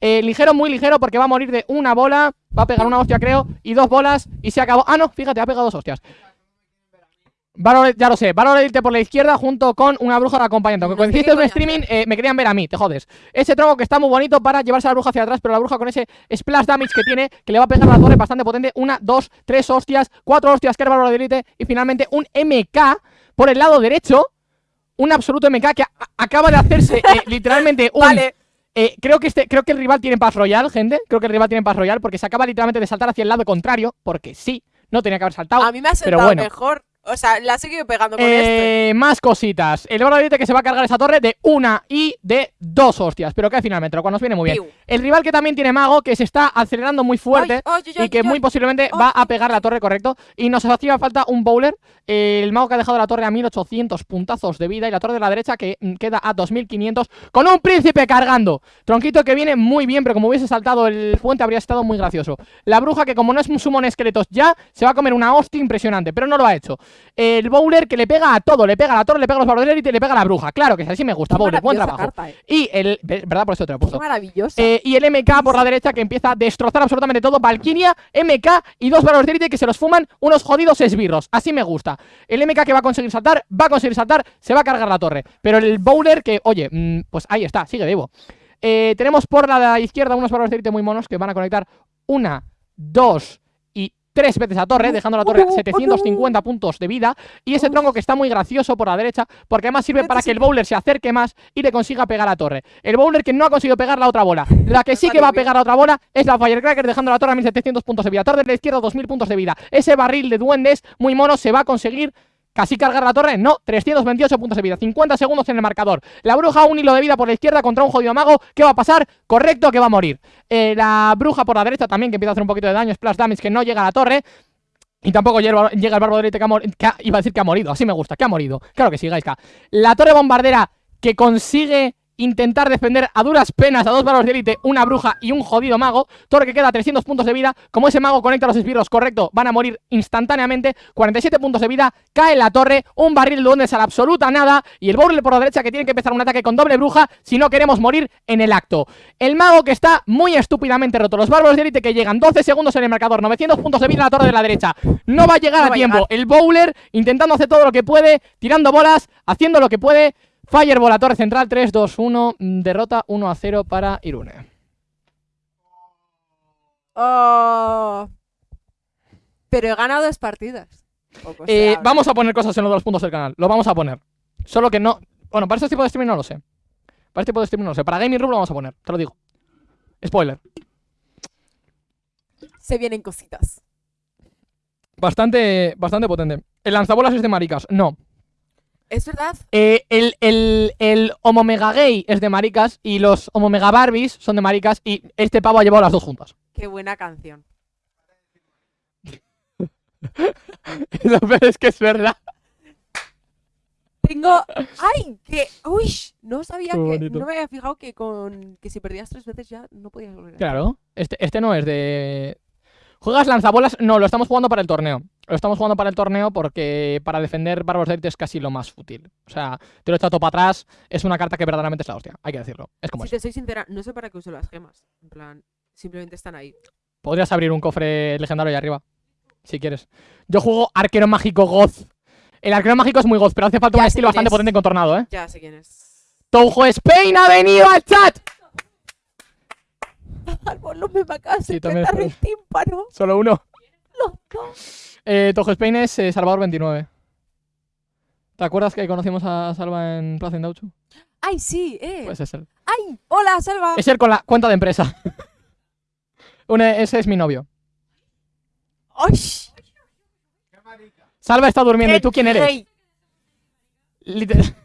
Speaker 1: Eh, ligero, muy ligero porque va a morir de una bola. Va a pegar una hostia, creo. Y dos bolas. Y se acabó. Ah, no, fíjate, ha pegado dos hostias. Valor, ya lo sé, Valor Elite por la izquierda junto con una bruja de acompañante. Aunque hiciste
Speaker 2: qué
Speaker 1: un streaming eh, me querían ver a mí, te jodes. Ese tronco que está muy bonito para llevarse a la bruja hacia atrás, pero la bruja con ese splash damage que tiene, que le va a pegar a la torre bastante potente. Una, dos, tres hostias, cuatro hostias que era Valor Elite y finalmente un MK por el lado derecho. Un absoluto MK que acaba de hacerse eh, literalmente un...
Speaker 2: Vale.
Speaker 1: Eh, creo que este, creo que el rival tiene paz royal, gente. Creo que el rival tiene paz royal porque se acaba literalmente de saltar hacia el lado contrario, porque sí, no tenía que haber saltado.
Speaker 2: A mí me ha
Speaker 1: pero
Speaker 2: sentado
Speaker 1: bueno.
Speaker 2: mejor. O sea, la ha seguido pegando con este.
Speaker 1: Eh, más cositas. El Elite que se va a cargar esa torre de una y de dos hostias, pero que finalmente, lo cual nos viene muy bien.
Speaker 2: Piu.
Speaker 1: El rival que también tiene mago, que se está acelerando muy fuerte.
Speaker 2: Ay,
Speaker 1: y que muy posiblemente va a pegar la torre, correcto. Y nos hacía falta un bowler. el mago que ha dejado la torre a 1800 puntazos de vida. Y la torre de la derecha que mm, queda a 2500. Con un príncipe cargando. Tronquito que viene muy bien, pero como hubiese saltado el puente habría estado muy gracioso. La bruja que, como no es un summon esqueletos ya, se va a comer una hostia impresionante. Pero no lo ha hecho. El bowler que le pega a todo. Le pega a la torre, le pega a los élite y le pega a la bruja. Claro que así me gusta, bowler. Buen trabajo.
Speaker 2: carta, eh.
Speaker 1: Y el. ¿Verdad? Por eso te lo he puesto. Eh, y el MK por la derecha que empieza a destrozar absolutamente todo. Valkyria, MK y dos valores de élite que se los fuman unos jodidos esbirros. Así me gusta. El MK que va a conseguir saltar, va a conseguir saltar, se va a cargar la torre. Pero el bowler que, oye, mm, pues ahí está, sigue vivo. Eh, tenemos por la izquierda unos valores de élite muy monos que van a conectar una, dos tres veces a torre, dejando la torre a 750 puntos de vida. Y ese tronco que está muy gracioso por la derecha, porque además sirve para que el bowler se acerque más y le consiga pegar a torre. El bowler que no ha conseguido pegar la otra bola. La que sí que va a pegar a otra bola es la Firecracker, dejando la torre a 1700 puntos de vida. Torre de la izquierda, 2000 puntos de vida. Ese barril de duendes muy mono se va a conseguir. Casi cargar la torre, no, 328 puntos de vida, 50 segundos en el marcador. La bruja un hilo de vida por la izquierda contra un jodido mago. ¿Qué va a pasar? Correcto, que va a morir. Eh, la bruja por la derecha también, que empieza a hacer un poquito de daño, splash damage, que no llega a la torre. Y tampoco llega, el bárbaro de élite que, ha mor- que ha- iba a decir que ha morido, así me gusta, que ha morido. Claro que sí, Gaiska. La torre bombardera que consigue intentar defender a duras penas a dos bárbaros de élite, una bruja y un jodido mago. Torre que queda a 300 puntos de vida. Como ese mago conecta los esbirros, correcto, van a morir instantáneamente. 47 puntos de vida, cae la torre, un barril de duendes a la absoluta nada. Y el bowler por la derecha que tiene que empezar un ataque con doble bruja si no queremos morir en el acto. El mago que está muy estúpidamente roto. Los bárbaros de élite que llegan 12 segundos en el marcador, 900 puntos de vida en la torre de la derecha. No va a llegar
Speaker 2: No
Speaker 1: a
Speaker 2: a
Speaker 1: tiempo. El bowler intentando hacer todo lo que puede, tirando bolas, haciendo lo que puede. Fireball a torre central, 3, 2, 1. mm, Derrota 1 a 0 para Irune.
Speaker 2: Oh. Pero he ganado dos partidas.
Speaker 1: Eh, vamos a poner cosas en los puntos del canal. Lo vamos a poner. Solo que no. Bueno, para este tipo de streaming no lo sé. Para este tipo de streaming no lo sé. Para Gaming Room lo vamos a poner, te lo digo. Spoiler.
Speaker 2: Se vienen cositas.
Speaker 1: Bastante, bastante potente. El lanzabolas es de maricas. No.
Speaker 2: Es verdad.
Speaker 1: Eh, el, el, el Homo Mega Gay es de maricas y los Homo Mega Barbies son de maricas y este pavo ha llevado las dos juntas.
Speaker 2: Qué buena canción.
Speaker 1: Lo peor es que es verdad.
Speaker 2: Tengo. ¡Ay! Que. ¡Uy! No sabía
Speaker 1: Qué
Speaker 2: que.
Speaker 1: bonito.
Speaker 2: No me había fijado que con. Que si perdías tres veces ya no podías volver. a-
Speaker 1: Claro. Este, este no es de. ¿Juegas lanzabolas? No, lo estamos jugando para el torneo. Lo estamos jugando para el torneo porque para defender Bárbaros de Élite es casi lo más fútil. O sea, te lo he echado todo para atrás. Es una carta que verdaderamente es la hostia. Hay que decirlo. Es como
Speaker 2: Si
Speaker 1: es.
Speaker 2: te soy sincera, no sé para qué uso las gemas. En plan, simplemente están ahí.
Speaker 1: Podrías abrir un cofre legendario ahí arriba. Si quieres. Yo juego arquero mágico Goz. El arquero mágico es muy Goz, pero hace falta
Speaker 2: Ya
Speaker 1: un estilo bastante
Speaker 2: es.
Speaker 1: potente con tornado, ¿eh?
Speaker 2: Ya sé quién es.
Speaker 1: Toujo Spain ha venido al chat.
Speaker 2: Me acaba de
Speaker 1: Sí,
Speaker 2: tímpano.
Speaker 1: Solo uno.
Speaker 2: Los dos.
Speaker 1: Eh, Toujo Spain es eh, Salvador 29. ¿Te acuerdas que conocimos a Salva en Plaza Indauchu?
Speaker 2: ¡Ay, sí! ¡Eh!
Speaker 1: Pues es él.
Speaker 2: ¡Ay! ¡Hola, Salva!
Speaker 1: Es él con la cuenta de empresa. Ese es mi novio.
Speaker 2: ¡Ay!
Speaker 1: Salva está durmiendo. ¿Y tú quién eres?
Speaker 2: Rey.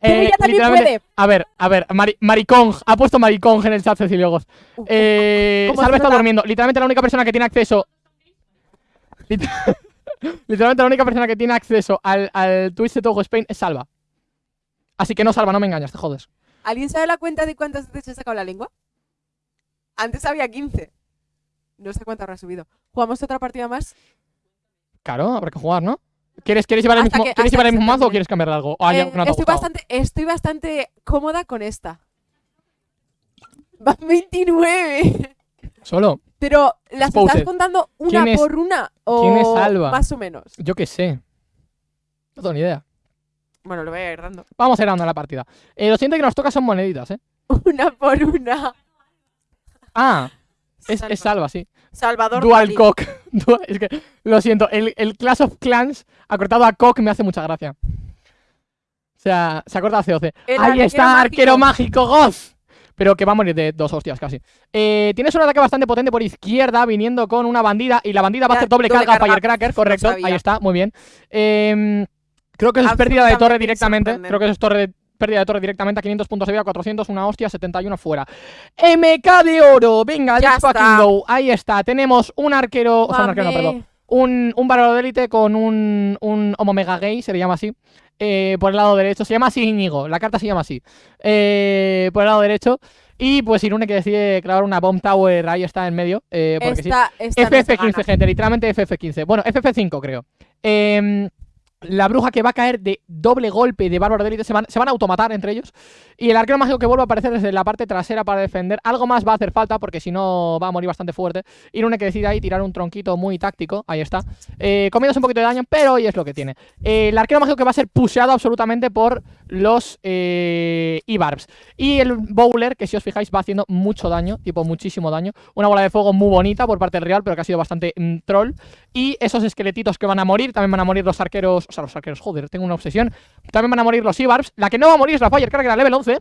Speaker 2: Pero
Speaker 1: Eh,
Speaker 2: ella también
Speaker 1: literalmente-
Speaker 2: puede.
Speaker 1: A ver, a ver, Mari Maricong. Ha puesto Maricong en el chat Cecilio Goz. Eh,
Speaker 2: ¿Cómo
Speaker 1: Salva
Speaker 2: se
Speaker 1: está durmiendo. Literalmente la única persona que tiene acceso. Lit- Literalmente la única persona que tiene acceso al, al Twitch de Toujo Spain es Salva. Así que no, Salva, no me engañas, te jodes.
Speaker 2: ¿Alguien sabe la cuenta de cuántas veces he sacado la lengua? Antes había 15. No sé cuánto habrá subido. ¿Jugamos otra partida más?
Speaker 1: Claro, habrá que jugar, ¿no? ¿Quieres, quieres llevar el mismo,
Speaker 2: que-
Speaker 1: ¿quieres
Speaker 2: hasta
Speaker 1: llevar el
Speaker 2: que se
Speaker 1: mismo mazo o quieres cambiarle algo? Ah,
Speaker 2: Eh,
Speaker 1: no
Speaker 2: estoy, bastante, estoy bastante cómoda con esta. Van 29.
Speaker 1: Solo,
Speaker 2: Pero, ¿las
Speaker 1: Exposed.
Speaker 2: estás contando una
Speaker 1: ¿Quién es-
Speaker 2: por una? O
Speaker 1: quién es Alba?
Speaker 2: Más o menos.
Speaker 1: yo qué sé. No tengo ni idea.
Speaker 2: Bueno, lo voy a ir dando.
Speaker 1: Vamos a ir dando la partida. Eh, lo siguiente que nos toca son moneditas, ¿eh?
Speaker 2: Una por una.
Speaker 1: Ah, es,
Speaker 2: Salva-
Speaker 1: es Salva, sí.
Speaker 2: Salvador
Speaker 1: Dual
Speaker 2: Dalí.
Speaker 1: cock. Dual- es que, lo siento, el, el Clash of Clans acortado a cock me hace mucha gracia. O sea, se acorta a COC.
Speaker 2: El
Speaker 1: Ahí
Speaker 2: arquero
Speaker 1: está,
Speaker 2: mágico.
Speaker 1: arquero mágico, Goz. Pero que va a morir de dos hostias casi. Eh, tienes un ataque bastante potente por izquierda, viniendo con una bandida. Y la bandida va a hacer doble,
Speaker 2: doble
Speaker 1: carga a
Speaker 2: carga.
Speaker 1: Firecracker, correcto. Ahí está, muy bien. Em, creo que eso es pérdida de torre directamente. Creo que eso es torre de- pérdida de torre directamente a 500 puntos de vida, 400, una hostia, 71 fuera. MK de oro, venga,
Speaker 2: Ya
Speaker 1: let's fucking go. Ahí está, tenemos un arquero, o sea, un arquero, no, perdón. Un, un bárbaro de élite con un, un Homo Mega Gay, se le llama así. eh, por el lado derecho, se llama así Íñigo, la carta se llama así. Eh, por el lado derecho. Y pues Irune que decide clavar una Bomb Tower, ahí está en medio. eh, porque sí.
Speaker 2: Esta, esta no se
Speaker 1: FF15,
Speaker 2: gana.
Speaker 1: gente, literalmente FF15. Bueno, FF5 creo. Em, la bruja que va a caer de doble golpe de bárbaro de élite se van, se van a automatar entre ellos. Y el arquero mágico que vuelve a aparecer desde la parte trasera para defender. Algo más va a hacer falta porque si no va a morir bastante fuerte. Irune que decide ahí tirar un tronquito muy táctico. Ahí está. Eh, comiéndose un poquito de daño, pero hoy es lo que tiene. Eh, el arquero mágico que va a ser pusheado absolutamente por los eh, E-Barbs. Y el Bowler, que si os fijáis va haciendo mucho daño, tipo muchísimo daño. Una bola de fuego muy bonita por parte del Real, pero que ha sido bastante mm, troll. Y esos esqueletitos que van a morir, también van a morir los arqueros, o sea, los arqueros, joder, tengo una obsesión. También van a morir los E-Barbs. La que no va a morir es la Firecracker a level 11.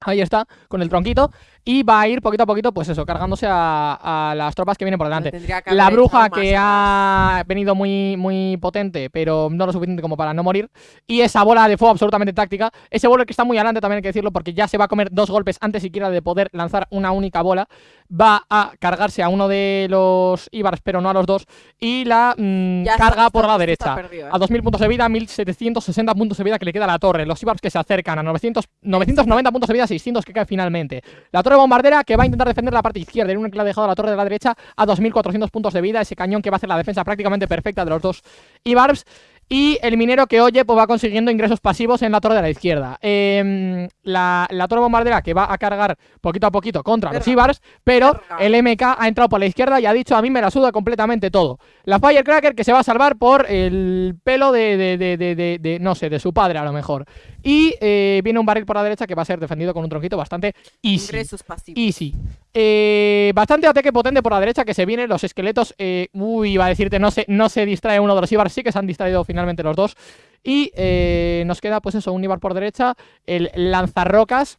Speaker 1: Ahí está, con el tronquito. Y va a ir poquito a poquito, pues eso, cargándose a, a las tropas que vienen por delante. La bruja que ha venido muy, muy potente, pero no lo suficiente como para no morir. Y esa bola de fuego absolutamente táctica. Ese bowler que está muy adelante también hay que decirlo, porque ya se va a comer dos golpes antes siquiera de poder lanzar una única bola. Va a cargarse a uno de los Ibars, pero no a los dos. Y la mm,
Speaker 2: está,
Speaker 1: carga
Speaker 2: está-
Speaker 1: por la derecha.
Speaker 2: perdido, ¿eh?
Speaker 1: A 2000 puntos de vida, 1760 puntos de vida que le queda a la torre. Los Ibars que se acercan a 900, 990 puntos de vida, 600 que cae finalmente. La torre bombardera que va a intentar defender la parte izquierda. El único que le ha dejado a la torre de la derecha a 2400 puntos de vida. Ese cañón que va a hacer la defensa prácticamente perfecta de los dos Ibars. Y el minero que oye, pues va consiguiendo ingresos pasivos en la torre de la izquierda. Em, la, la torre bombardera que va a cargar poquito a poquito contra los. Ibars, pero
Speaker 2: Verga.
Speaker 1: el MK ha entrado por la izquierda y ha dicho a mí me la suda completamente todo. La Firecracker que se va a salvar por el pelo de, de, de, no sé, de su padre a lo mejor. Y eh, viene un barril por la derecha que va a ser defendido con un tronquito bastante easy.
Speaker 2: Ingresos pasivos.
Speaker 1: Easy. Eh, bastante ataque potente por la derecha que se viene. Los esqueletos. eh, uy, iba a decirte, no se, no se distrae uno de los Ibar. Sí que se han distraído finalmente los dos. Y eh, nos queda, pues eso, un Ibar por derecha. El lanzarrocas.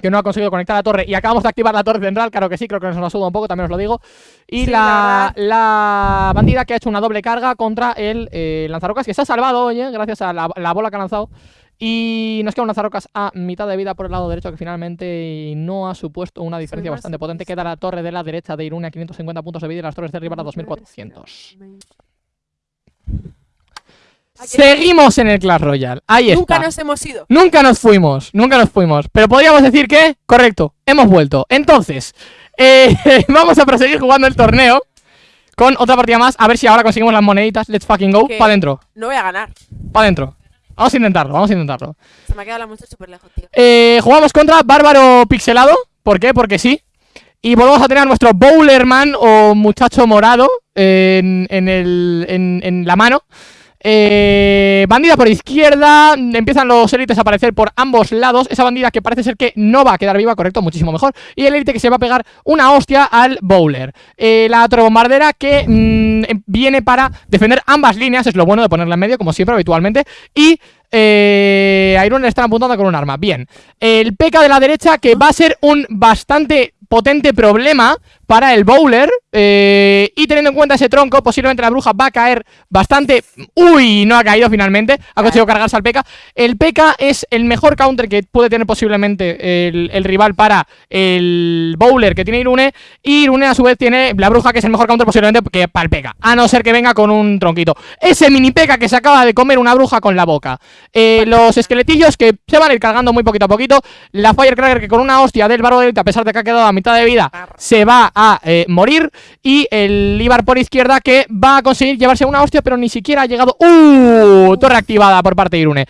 Speaker 1: Que no ha conseguido conectar la torre. Y acabamos de activar la torre central. Claro que sí, creo que nos la suda un poco, también os lo digo. Y
Speaker 2: Sí,
Speaker 1: la,
Speaker 2: la
Speaker 1: bandida que ha hecho una doble carga contra el eh, lanzarrocas. Que se ha salvado, oye, gracias a la, la bola que ha lanzado. Y nos queda un lanzarrocas a mitad de vida por el lado derecho que finalmente no ha supuesto una diferencia
Speaker 2: más
Speaker 1: bastante potente. Queda la torre de la derecha de Irune a 550 puntos de vida y las torres de arriba a 2400. Seguimos en el Clash Royale. Ahí
Speaker 2: Nunca
Speaker 1: está.
Speaker 2: nos hemos ido.
Speaker 1: Nunca nos fuimos, nunca nos fuimos. Pero podríamos decir que, correcto, hemos vuelto. Entonces, eh, vamos a proseguir jugando el torneo con otra partida más. A ver si ahora conseguimos las moneditas. Let's fucking go. Para adentro,
Speaker 2: No voy a ganar.
Speaker 1: para adentro. Vamos a intentarlo, vamos a intentarlo.
Speaker 2: Se me ha quedado la muestra súper lejos, tío.
Speaker 1: Eh, jugamos contra Bárbaro Pixelado. ¿Por qué? Porque sí. Y volvemos a tener a nuestro Bowlerman o muchacho morado en, en el, en, en la mano. Eh, bandida por izquierda, empiezan los élites a aparecer por ambos lados. Esa bandida que parece ser que no va a quedar viva, correcto, muchísimo mejor. Y el élite que se va a pegar una hostia al bowler. Eh, la torre bombardera que mm, em- viene para defender ambas líneas, es lo bueno de ponerla en medio, como siempre, habitualmente. Y eh, Iron están apuntando con un arma. Bien. El PK de la derecha que va a ser un bastante potente problema para el bowler. Eh, y teniendo en cuenta ese tronco, posiblemente la bruja va a caer bastante. Uy, no ha caído finalmente. Ha conseguido cargarse al PK. El PK es el mejor counter que puede tener posiblemente el, el rival para el bowler que tiene Irune. Y Irune a su vez tiene la bruja que es el mejor counter posiblemente que para el PK. A no ser que venga con un tronquito. Ese mini PK que se acaba de comer una bruja con la boca. Eh, los esqueletillos que se van a ir cargando muy poquito a poquito. La Firecracker que con una hostia del barro a pesar de que ha quedado a mitad de vida, se va a eh, morir. Y el Ibar por izquierda que va a conseguir llevarse una hostia, pero ni siquiera ha llegado. ¡Uh! Torre activada por parte de Irune.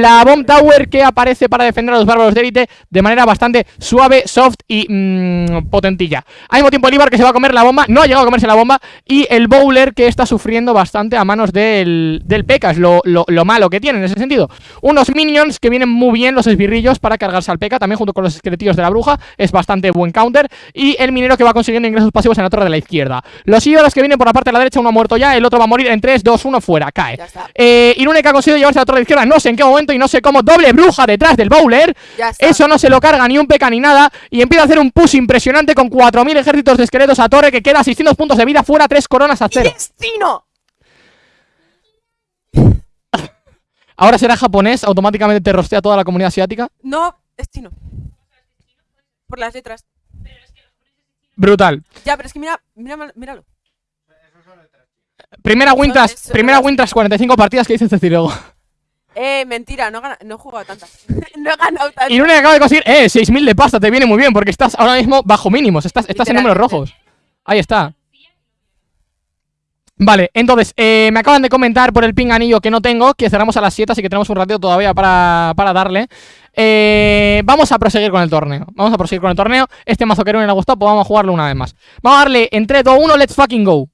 Speaker 1: La Bomb Tower que aparece para defender a los bárbaros de élite de manera bastante suave, soft y mm, potentilla. Al mismo tiempo el Ibar que se va a comer la bomba, no ha llegado a comerse la bomba, y el Bowler que está sufriendo bastante a manos del, del P.E.K.K.A. Es lo, lo- lo malo que tiene en ese sentido. Unos minions que vienen muy bien, los esbirrillos, para cargarse al P.E.K.K.A. también junto con los esqueletillos de la bruja. Es bastante buen counter. Y el minero que va consiguiendo ingresos pasivos en la torre de la izquierda. Los ídolos que vienen por la parte de la derecha, uno ha muerto ya, el otro va a morir en 3, 2, 1, fuera, cae. Eh, Irune que ha conseguido llevarse a la torre de izquierda, no sé en qué momento y no sé cómo, doble bruja detrás del bowler. Eso no se lo carga ni un peca ni nada. Y empieza a hacer un push impresionante con 4.000 ejércitos de esqueletos a torre que queda 600 puntos de vida fuera, 3 coronas a cero.
Speaker 2: ¡Destino!
Speaker 1: Ahora será japonés, automáticamente te rostea toda la comunidad asiática.
Speaker 2: No, destino. Por las letras.
Speaker 1: Brutal.
Speaker 2: Ya, pero es que mira, mira, míralo.
Speaker 1: Primera win tras, primera win tras 45 partidas que dice Cecilio.
Speaker 2: Eh, mentira, no, he gana- no he jugado tantas. no he ganado tantas.
Speaker 1: Irune acaba de conseguir, eh, 6.000 de pasta, te viene muy bien porque estás ahora mismo bajo mínimos, estás, estás en números rojos. Ahí está. Vale, entonces, eh, me acaban de comentar por el ping anillo que no tengo, que cerramos a las 7, así que tenemos un ratito todavía para, para darle. Eh, vamos a proseguir con el torneo. Vamos a proseguir con el torneo. Este mazo que no le ha gustado, pues vamos a jugarlo una vez más. Vamos a darle en 3, 2, 1, let's fucking go.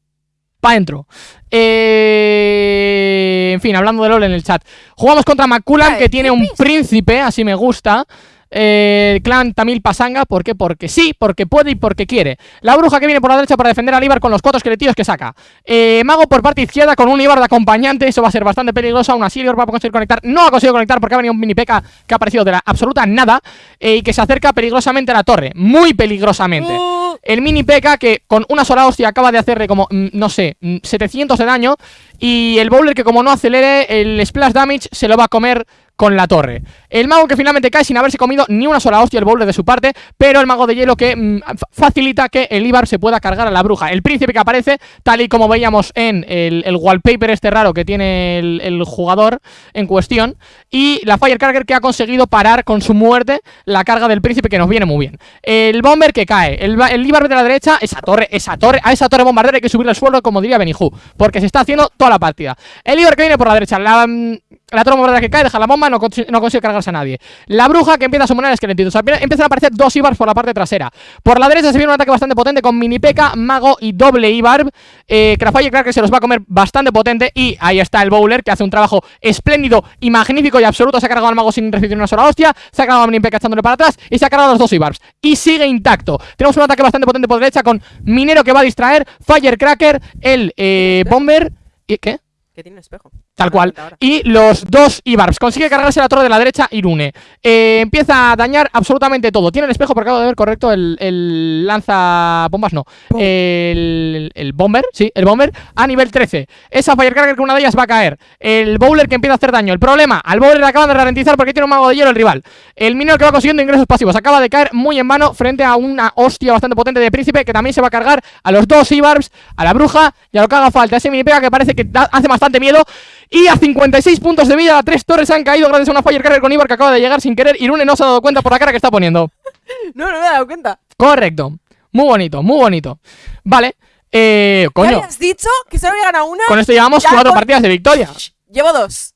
Speaker 1: Pa' dentro. Eh, en fin, hablando de LOL en el chat. Jugamos contra McCullan, que tiene un
Speaker 2: ¿qué
Speaker 1: príncipe, así me gusta. Eh, clan Tamil Pasanga, ¿por qué? Porque sí, porque puede y porque quiere. La bruja que viene por la derecha para defender al Ibar con los cuatro esqueletillos que saca. Eh, Mago por parte izquierda con un Ibar de acompañante, eso va a ser bastante peligroso. Aún así, va a conseguir conectar. No ha conseguido conectar porque ha venido un mini P.K. que ha aparecido de la absoluta nada eh, y que se acerca peligrosamente a la torre. Muy peligrosamente. El mini P.K. que con una sola hostia acaba de hacerle como, mm, no sé, mm, 700 de daño. Y el Bowler que como no acelere el splash damage se lo va a comer con la torre. El mago que finalmente cae sin haberse comido ni una sola hostia el Bowler de su parte, pero el mago de hielo que mm, fa- facilita que el Ibar se pueda cargar a la bruja. El príncipe que aparece, tal y como veíamos en el, wallpaper este raro que tiene el, jugador en cuestión. Y la Firecracker que ha conseguido parar con su muerte la carga del príncipe que nos viene muy bien. El Bomber que cae. El Ibar de la derecha, esa torre, esa torre, a esa torre bombardera hay que subirle el suelo, como diría Beniju, porque se está haciendo toda la partida. El Ibar que viene por la derecha, la, mm, la bombardera que cae, deja la bomba, no, no, consigue cargarse a nadie. La bruja que empieza a summonar esqueletitos. Empiezan a aparecer dos Ibars por la parte trasera. Por la derecha se viene un ataque bastante potente con mini P.K., mago y doble Ibar. Eh, Cracker se los va a comer bastante potente. Y ahí está el Bowler que hace un trabajo espléndido y magnífico y absoluto. Se ha cargado al mago sin recibir una sola hostia. Se ha cargado a mini P.K. echándole para atrás. Y se ha cargado los dos Ibars. Y sigue intacto. Tenemos un ataque bastante potente por derecha con Minero que va a distraer. Firecracker, el eh, Bomber. ¿Y qué?
Speaker 2: Que tiene espejo.
Speaker 1: Tal cual. Y los dos Ibarbs. Consigue cargarse la torre de la derecha Irune. Eh, empieza a dañar absolutamente todo. Tiene el espejo, porque acabo de ver correcto el, el lanza bombas, no. El, el, bomber, sí, el bomber a nivel 13. Esa Firecracker que una de ellas va a caer. El bowler que empieza a hacer daño. El problema, al bowler le acaban de ralentizar porque tiene un mago de hielo el rival. El minero que va consiguiendo ingresos pasivos. Acaba de caer muy en vano frente a una hostia bastante potente de príncipe que también se va a cargar a los dos Ibarbs, a la bruja y a lo que haga falta. Ese mini pega que parece que hace bastante miedo. Y a 56 puntos de vida, tres torres han caído gracias a una Firecracker con Ibar que acaba de llegar sin querer. Irune no se ha dado cuenta por la cara que está poniendo.
Speaker 2: no, no me he dado cuenta.
Speaker 1: Correcto. Muy bonito, muy bonito. Vale. Eh, coño.
Speaker 2: has dicho? Que solo ganado una.
Speaker 1: Con esto llevamos cuatro partidas de victoria.
Speaker 2: Llevo dos.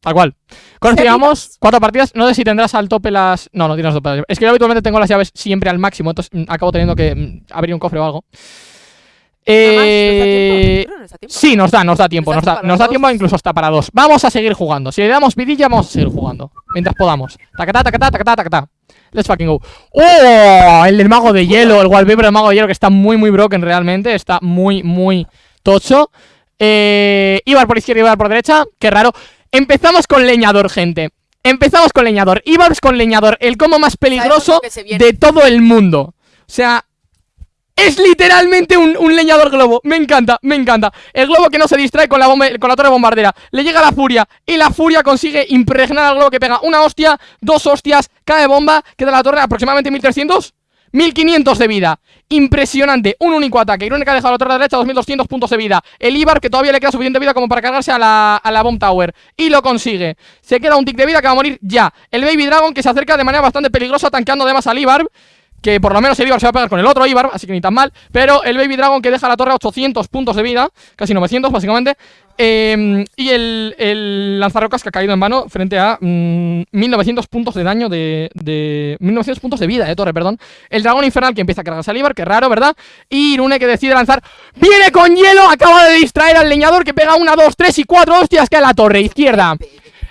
Speaker 1: Tal cual. Con esto llevamos cuatro partidas. No sé si tendrás al tope las. No, no tienes tope. Es que yo habitualmente tengo las llaves siempre al máximo. Entonces mm, acabo teniendo que mm, abrir un cofre o algo. Eh, sí, nos da, nos da tiempo, nos da, nos da tiempo incluso hasta para dos. Vamos a seguir jugando. Si le damos vidilla, vamos a seguir jugando. Mientras podamos. Tacatá, tacatá, tacatá, tacatá. Let's fucking go. ¡Oh! El del mago de hielo, el wallpaper del mago de hielo que está muy, muy broken realmente. Está muy, muy tocho. Eh, Ibar por izquierda, Ibar por derecha. Qué raro. Empezamos con leñador, gente. Empezamos con leñador. Ibar con leñador. El como más peligroso de todo el mundo. O sea, es literalmente un, leñador globo. Me encanta, me encanta. El globo que no se distrae con la, con la torre bombardera. Le llega la furia. Y la furia consigue impregnar al globo que pega una hostia, dos hostias, cae bomba, queda la torre aproximadamente 1300. 1500 de vida. Impresionante. Un único ataque. Irónica ha dejado la torre derecha 2200 puntos de vida. El Ibar que todavía le queda suficiente vida como para cargarse a la, a la Bomb Tower. Y lo consigue. Se queda un tick de vida que va a morir ya. El Baby Dragon que se acerca de manera bastante peligrosa tanqueando además al Ibar que por lo menos el Ibar se va a pegar con el otro Ibar, así que ni tan mal. Pero el Baby Dragon que deja la torre a 800 puntos de vida, casi 900 básicamente. Em, y el, el, lanzarrocas que ha caído en vano frente a 1900 mm, puntos de daño de, de, 1900 puntos de vida de torre, perdón. El dragón infernal que empieza a cargarse al Ibar, que raro, ¿verdad? Y Irune que decide lanzar. ¡Viene con hielo! Acaba de distraer al leñador que pega una, dos, tres y cuatro hostias que a la torre izquierda.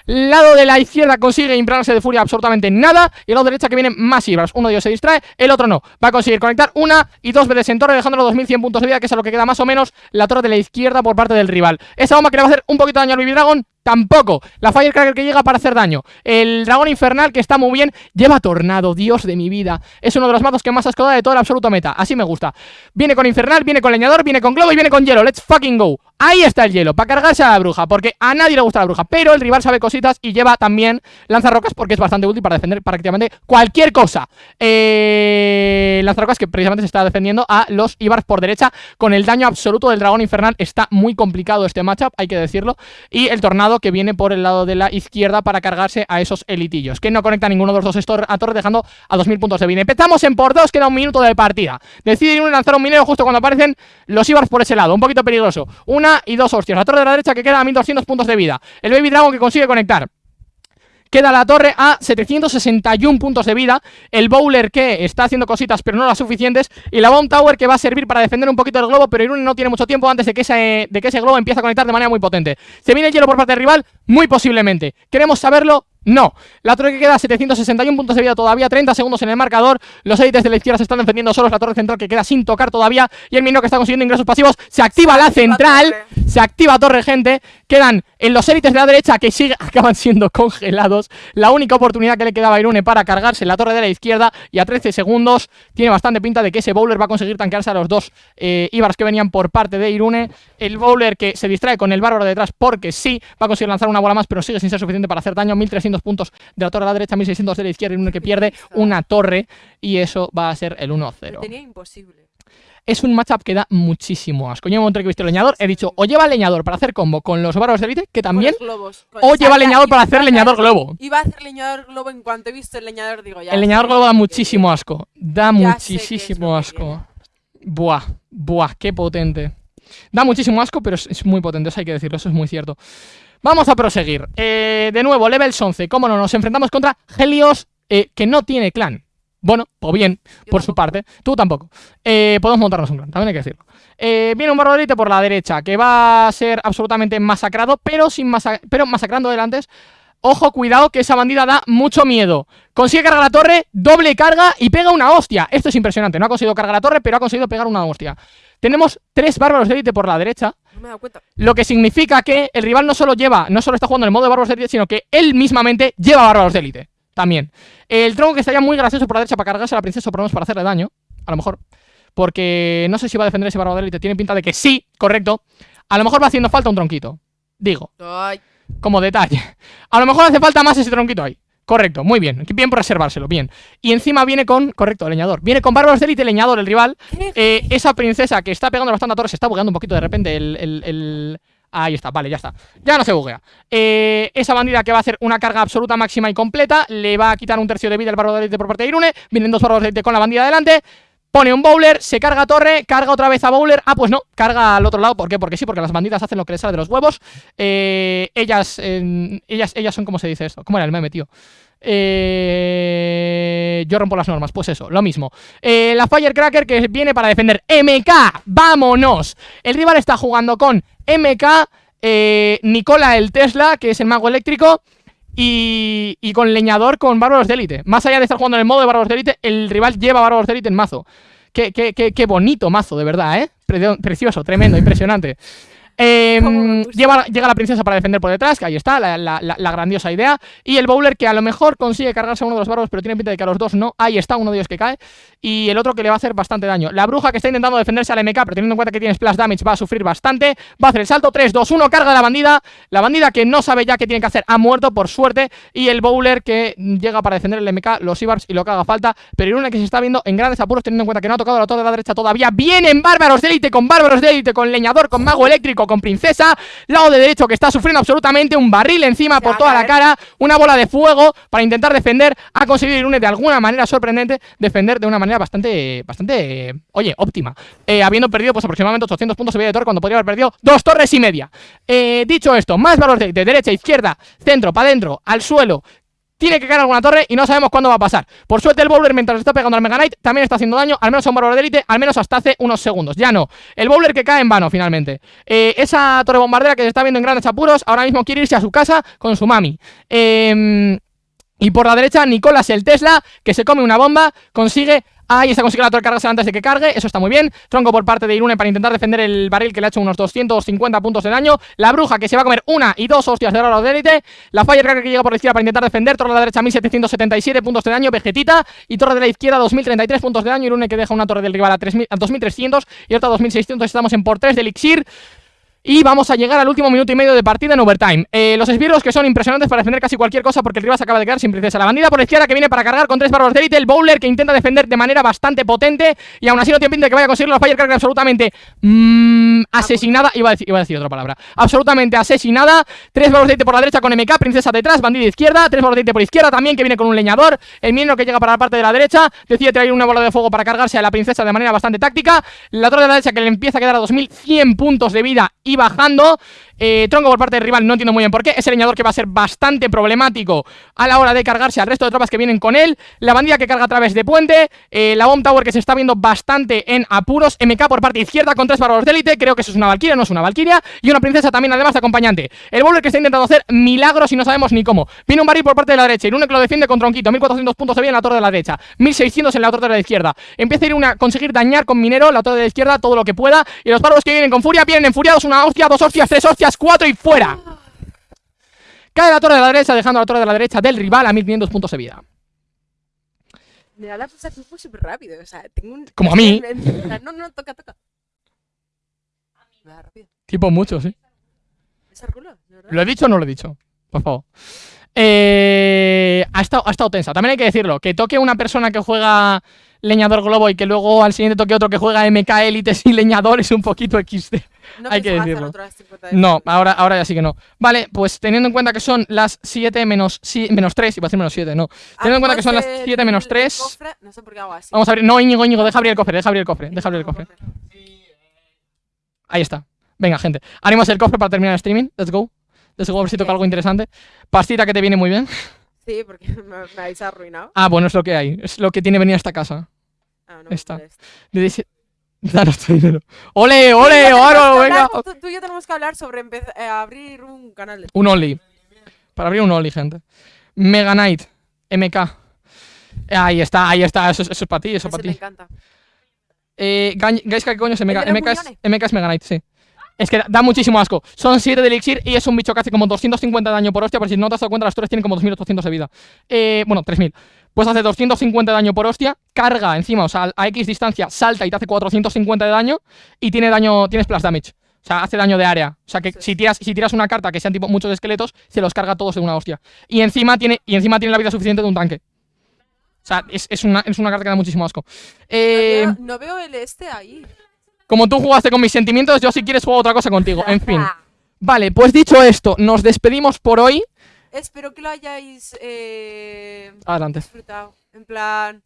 Speaker 1: Lado de la izquierda consigue impregnarse de furia absolutamente nada. Y el lado derecha que vienen más Ibras. Uno de ellos se distrae, el otro no. Va a conseguir conectar una y dos veces en torre, dejándolo 2100 puntos de vida, que es a lo que queda más o menos la torre de la izquierda por parte del rival. Esa bomba que le va a hacer un poquito de daño al Baby Dragon, Tampoco. La Firecracker que llega para hacer daño. El dragón infernal que está muy bien. Lleva tornado, Dios de mi vida. Es uno de los mazos que más asco da de toda la absoluta meta. Así me gusta. Viene con infernal, viene con leñador, viene con globo y viene con hielo. Let's fucking go. Ahí está el hielo, para cargarse a la bruja, porque a nadie le gusta la bruja, pero el rival sabe cositas y lleva también lanzarrocas porque es bastante útil para defender prácticamente cualquier cosa. Eh, lanzarrocas que precisamente se está defendiendo a los Ibars por derecha con el daño absoluto del dragón infernal. Está muy complicado este matchup, hay que decirlo. Y el tornado que viene por el lado de la izquierda para cargarse a esos elitillos, que no conecta ninguno de los dos a torre, dejando a 2000 puntos de vida. Empezamos en por dos, queda un minuto de partida. Deciden lanzar un minero justo cuando aparecen los Ibars por ese lado, un poquito peligroso. Una y dos hostias. La torre de la derecha que queda a 1200 puntos de vida. El Baby Dragon que consigue conectar. Queda la torre a 761 puntos de vida. El Bowler que está haciendo cositas pero no las suficientes. Y la Bomb Tower que va a servir para defender un poquito el globo. Pero Irune no tiene mucho tiempo antes de que, ese, de que ese globo empiece a conectar de manera muy potente. ¿Se viene el hielo por parte del rival? Muy posiblemente. ¿Queremos saberlo? No, la torre que queda 761 puntos de vida todavía, 30 segundos en el marcador Los élites de la izquierda se están defendiendo solos La torre central que queda sin tocar todavía Y el minero que está consiguiendo ingresos pasivos Se activa la central, se activa torre gente Quedan en los élites de la derecha que sigue, acaban siendo congelados La única oportunidad que le quedaba a Irune para cargarse la torre de la izquierda Y a 13 segundos tiene bastante pinta de que ese bowler va a conseguir tanquearse a los dos eh, Ibars que venían por parte de Irune El bowler que se distrae con el bárbaro detrás porque sí Va a conseguir lanzar una bola más pero sigue sin ser suficiente para hacer daño 1300 puntos de la torre a la derecha, 1600 de la izquierda uno que pierde una torre y eso va a ser el 1-0.
Speaker 2: Tenía imposible.
Speaker 1: Es un matchup que da muchísimo asco. Yo en el momento que he visto el leñador, he dicho, o lleva el leñador para hacer combo con los bárbaros de élite, que también,
Speaker 2: globos.
Speaker 1: O lleva leñador para hacer leñador globo.
Speaker 2: Iba a hacer leñador globo en cuanto he visto el leñador, digo ya.
Speaker 1: El leñador globo da muchísimo asco. Da muchísimo asco. Buah, buah, qué potente. Da muchísimo asco, pero es, es muy potente, eso hay que decirlo, eso es muy cierto. Vamos a proseguir. Eh, de nuevo, levels 11. Cómo no, nos enfrentamos contra Helios, eh, que no tiene clan. Bueno, pues bien,
Speaker 2: Yo
Speaker 1: por su parte. Tú tampoco. Eh, podemos montarnos un clan, también hay que decirlo. Eh, viene un bárbaro de élite por la derecha, que va a ser absolutamente masacrado, pero, sin masa- pero masacrando delante. Ojo, cuidado, que esa bandida da mucho miedo. Consigue cargar la torre, doble carga y pega una hostia. Esto es impresionante. No ha conseguido cargar la torre, pero ha conseguido pegar una hostia. Tenemos tres bárbaros de élite por la derecha,
Speaker 2: No me he dado cuenta.
Speaker 1: lo que significa que el rival no solo lleva, no solo está jugando en el modo de bárbaros de élite, sino que él mismamente lleva bárbaros de élite. También. El tronco que estaría muy gracioso por la derecha para cargarse a la princesa, o por lo menos para hacerle daño. A lo mejor. Porque no sé si va a defender ese bárbaro de élite. Tiene pinta de que sí, correcto. A lo mejor va haciendo falta un tronquito. Digo
Speaker 2: Ay,
Speaker 1: como detalle. A lo mejor hace falta más ese tronquito ahí. Correcto, muy bien. Bien por reservárselo, bien. Y encima viene con, correcto, leñador. Viene con bárbaros de élite, leñador, el rival. Eh, esa princesa que está pegando bastante a torre se está bugueando un poquito de repente el... el- el- Ahí está, vale, ya está. Ya no se buguea. Eh, esa bandida que va a hacer una carga absoluta máxima y completa. Le va a quitar un tercio de vida el bárbaro de élite por parte de Irune. Vienen dos bárbaros de élite con la bandida adelante. Pone un bowler, se carga torre, carga otra vez a bowler. Ah, pues no, carga al otro lado. ¿Por qué? Porque sí, porque las bandidas hacen lo que les sale de los huevos. Eh, ellas, eh, ellas, ellas son como se dice esto. ¿Cómo era el meme, tío? Eh, yo rompo las normas, pues eso, lo mismo. Eh, la Firecracker que viene para defender MK, vámonos. El rival está jugando con MK, eh, Nicola el Tesla, que es el mago eléctrico, y, y con leñador con bárbaros de élite. Más allá de estar jugando en el modo de bárbaros de élite, el rival lleva bárbaros de élite en mazo. Qué, qué, qué, qué bonito mazo, de verdad, ¿eh? Pre- precioso, tremendo, impresionante. Eh, lleva- llega la princesa para defender por detrás, que ahí está, la, la- la- la grandiosa idea. Y el bowler que a lo mejor consigue cargarse a uno de los bárbaros, pero tiene pinta de que a los dos no. Ahí está uno de ellos que cae. Y el otro que le va a hacer bastante daño. La bruja que está intentando defenderse al MK, pero teniendo en cuenta que tiene splash damage, va a sufrir bastante. Va a hacer el salto 3, 2, 1, carga la bandida. La bandida que no sabe ya qué tiene que hacer ha muerto, por suerte. Y el bowler que llega para defender el MK, los Ibars y lo que haga falta. Pero Irune que se está viendo en grandes apuros, teniendo en cuenta que no ha tocado la torre de la derecha todavía. Vienen bárbaros de élite con bárbaros de élite, con leñador, con mago eléctrico, con princesa. Lado de derecho que está sufriendo absolutamente un barril encima por toda la cara, una bola de fuego para intentar defender. Ha conseguido Irune de alguna manera sorprendente defender de una manera bastante, bastante, oye, óptima. Eh, habiendo perdido pues aproximadamente 800 puntos de vida de torre cuando podría haber perdido dos torres y media. Eh, dicho esto, más valores de, de derecha, izquierda, centro, para adentro, al suelo. Tiene que caer alguna torre y no sabemos cuándo va a pasar. Por suerte el bowler mientras está pegando al Mega Knight también está haciendo daño, al menos a un bárbaro de élite, al menos hasta hace unos segundos. Ya no. El bowler que cae en vano finalmente. Eh, esa torre bombardera que se está viendo en grandes apuros, ahora mismo quiere irse a su casa con su mami. Eh, y por la derecha, Nicolás el Tesla, que se come una bomba, consigue. Ahí está consiguiendo la torre antes de que cargue, eso está muy bien. Tronco por parte de Irune para intentar defender el barril que le ha hecho unos 250 puntos de daño. La bruja que se va a comer una y dos hostias de oro de élite. La Firecracker que llega por la izquierda para intentar defender. Torre de la derecha 1777 puntos de daño. Vegetita. Y torre de la izquierda 2033 puntos de daño. Irune que deja una torre del rival a, 3000 a 2300 y otra a 2600. Estamos en por 3 de elixir. Y vamos a llegar al último minuto y medio de partida en overtime. Eh, los esbirros que son impresionantes para defender casi cualquier cosa porque el rival se acaba de quedar sin princesa. La bandida por la izquierda que viene para cargar con tres bárbaros de élite. El bowler que intenta defender de manera bastante potente y aún así no tiene pinta de que vaya a conseguirlo. La Firecracker absolutamente mm, asesinada. Iba a, decir, iba a decir otra palabra. Absolutamente asesinada. Tres bárbaros de élite por la derecha con MK. Princesa detrás. Bandida izquierda. Tres bárbaros de élite por izquierda también que viene con un leñador. El minero que llega para la parte de la derecha. Decide traer una bola de fuego para cargarse a la princesa de manera bastante táctica. La torre de la derecha que le empieza a quedar a 2100 puntos de vida y bajando. Eh, tronco por parte del rival, no entiendo muy bien por qué. Ese leñador que va a ser bastante problemático a la hora de cargarse al resto de tropas que vienen con él. La bandida que carga a través de puente. eh, la bomb tower que se está viendo bastante en apuros. MK por parte izquierda con tres bárbaros de élite. Creo que eso es una valquiria, no es una valquiria. Y una princesa también, además de acompañante. El bowler que está intentando hacer milagros y no sabemos ni cómo. Viene un barril por parte de la derecha. Irune que lo defiende con tronquito. 1400 puntos de vida en la torre de la derecha. 1600 en la torre de la izquierda. Empieza a ir una conseguir dañar con minero la torre de la izquierda todo lo que pueda. Y los bárbaros que vienen con furia vienen enfuriados. Una hostia, dos hostias, tres hostias, cuatro y fuera. Cae la torre de la derecha, dejando la torre de la derecha del rival a 1500 puntos de vida.
Speaker 2: Me da la sensación fue súper rápido. O sea, tengo un.
Speaker 1: Como a mí.
Speaker 2: No, no, toca, toca. Me da rápido.
Speaker 1: Tipo mucho, sí.
Speaker 2: ¿Es el culo? ¿De verdad?
Speaker 1: ¿Lo he dicho o no lo he dicho? Por favor. Eh, ha, estado, ha estado tensa. También hay que decirlo, que toque una persona que juega leñador globo y que luego al siguiente toque otro que juega MK élites y leñador es un poquito XD.
Speaker 2: No
Speaker 1: Hay que decirlo.
Speaker 2: otras 50 de
Speaker 1: No, ahora, ahora ya sí que no. Vale, pues teniendo en cuenta que son las 7 menos, si- menos 3, iba a decir menos 7, no. Teniendo en cuenta que son las
Speaker 2: Abrimos
Speaker 1: 7 menos
Speaker 2: el
Speaker 1: 3.
Speaker 2: cofre, No sé por qué hago así.
Speaker 1: Vamos a abrir. No, Íñigo, Íñigo, deja abrir el cofre, deja abrir el cofre, deja abrir el cofre. Ahí está. Venga, gente. Abrimos el cofre para terminar el streaming. Let's go. Let's go, a ver si toca algo interesante. Pastita que te viene muy bien.
Speaker 2: Sí, porque me, me habéis arruinado.
Speaker 1: Ah, bueno, es lo que hay. Es lo que tiene venir a esta casa.
Speaker 2: Ah, no,
Speaker 1: Está. Le dice. Danos tu dinero. ¡Ole, ole!
Speaker 2: que
Speaker 1: Venga!
Speaker 2: Tú, tú y yo tenemos que hablar sobre eh, abrir un canal de
Speaker 1: Un Only. Para abrir un Only, gente. Mega Knight. MK. Ahí está, ahí está. Eso, es- eso es para ti, eso es para
Speaker 2: me
Speaker 1: ti.
Speaker 2: encanta.
Speaker 1: Eh, Gaiska, ¿qué coño es MK? MK es. MK es Mega Knight, sí. Es que da, da muchísimo asco. Son 7 de elixir y es un bicho que hace como 250 de daño por hostia. Pero si no te has dado cuenta, las torres tienen como 2800 de vida. Eh, bueno, 3000. Pues hace 250 de daño por hostia. Carga encima, o sea, a X distancia, salta y te hace 450 de daño. Y tiene daño, tiene splash damage. O sea, hace daño de área. O sea, que
Speaker 2: Sí.
Speaker 1: si, tiras, si tiras una carta que sean tipo muchos esqueletos, se los carga todos de una hostia. Y encima tiene, y encima tiene la vida suficiente de un tanque. O sea, es, es una, es una carta que da muchísimo asco. Eh,
Speaker 2: No, veo, no veo el este ahí.
Speaker 1: como tú jugaste con mis sentimientos, yo si quieres juego otra cosa contigo. En fin. Vale, pues dicho esto, nos despedimos por hoy.
Speaker 2: Espero que lo hayáis eh,
Speaker 1: Adelante.
Speaker 2: disfrutado. En plan,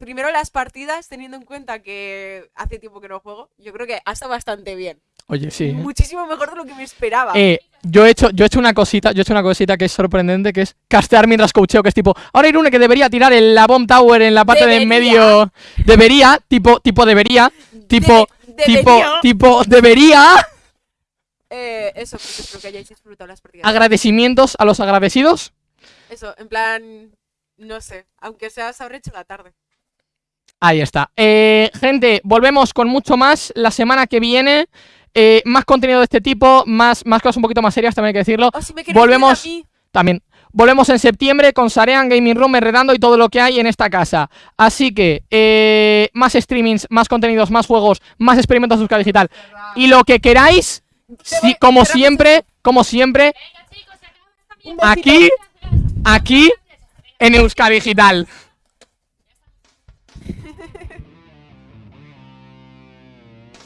Speaker 2: primero las partidas, teniendo en cuenta que hace tiempo que no juego, yo creo que ha estado bastante bien.
Speaker 1: Oye, sí.
Speaker 2: Muchísimo mejor de lo que me esperaba.
Speaker 1: Eh, yo he hecho, yo he hecho una cosita, yo he hecho una cosita que es sorprendente, que es castear mientras coacheo, que es tipo, ahora Irune que debería tirar el, la bomb tower en la parte de en
Speaker 2: Debería.
Speaker 1: medio. Debería, tipo, tipo debería, tipo, tipo,
Speaker 2: debería.
Speaker 1: tipo, debería.
Speaker 2: Eh, eso, pues espero que hayáis disfrutado las partidas.
Speaker 1: Agradecimientos a los agradecidos.
Speaker 2: Eso, en plan, no sé, aunque sea se habrá hecho la tarde.
Speaker 1: Ahí está. Eh, gente, volvemos con mucho más la semana que viene. Eh, más contenido de este tipo, más, más cosas un poquito más serias, también hay que decirlo.
Speaker 2: O si me queréis
Speaker 1: Volvemos- También. Volvemos en septiembre con Sarean Gaming Room, Enredando y todo lo que hay en esta casa. Así que, eh, más streamings, más contenidos, más juegos, más experimentos de Euskal Digital. Y lo que queráis, si- como siempre, como siempre, aquí, aquí, en Euskal Digital.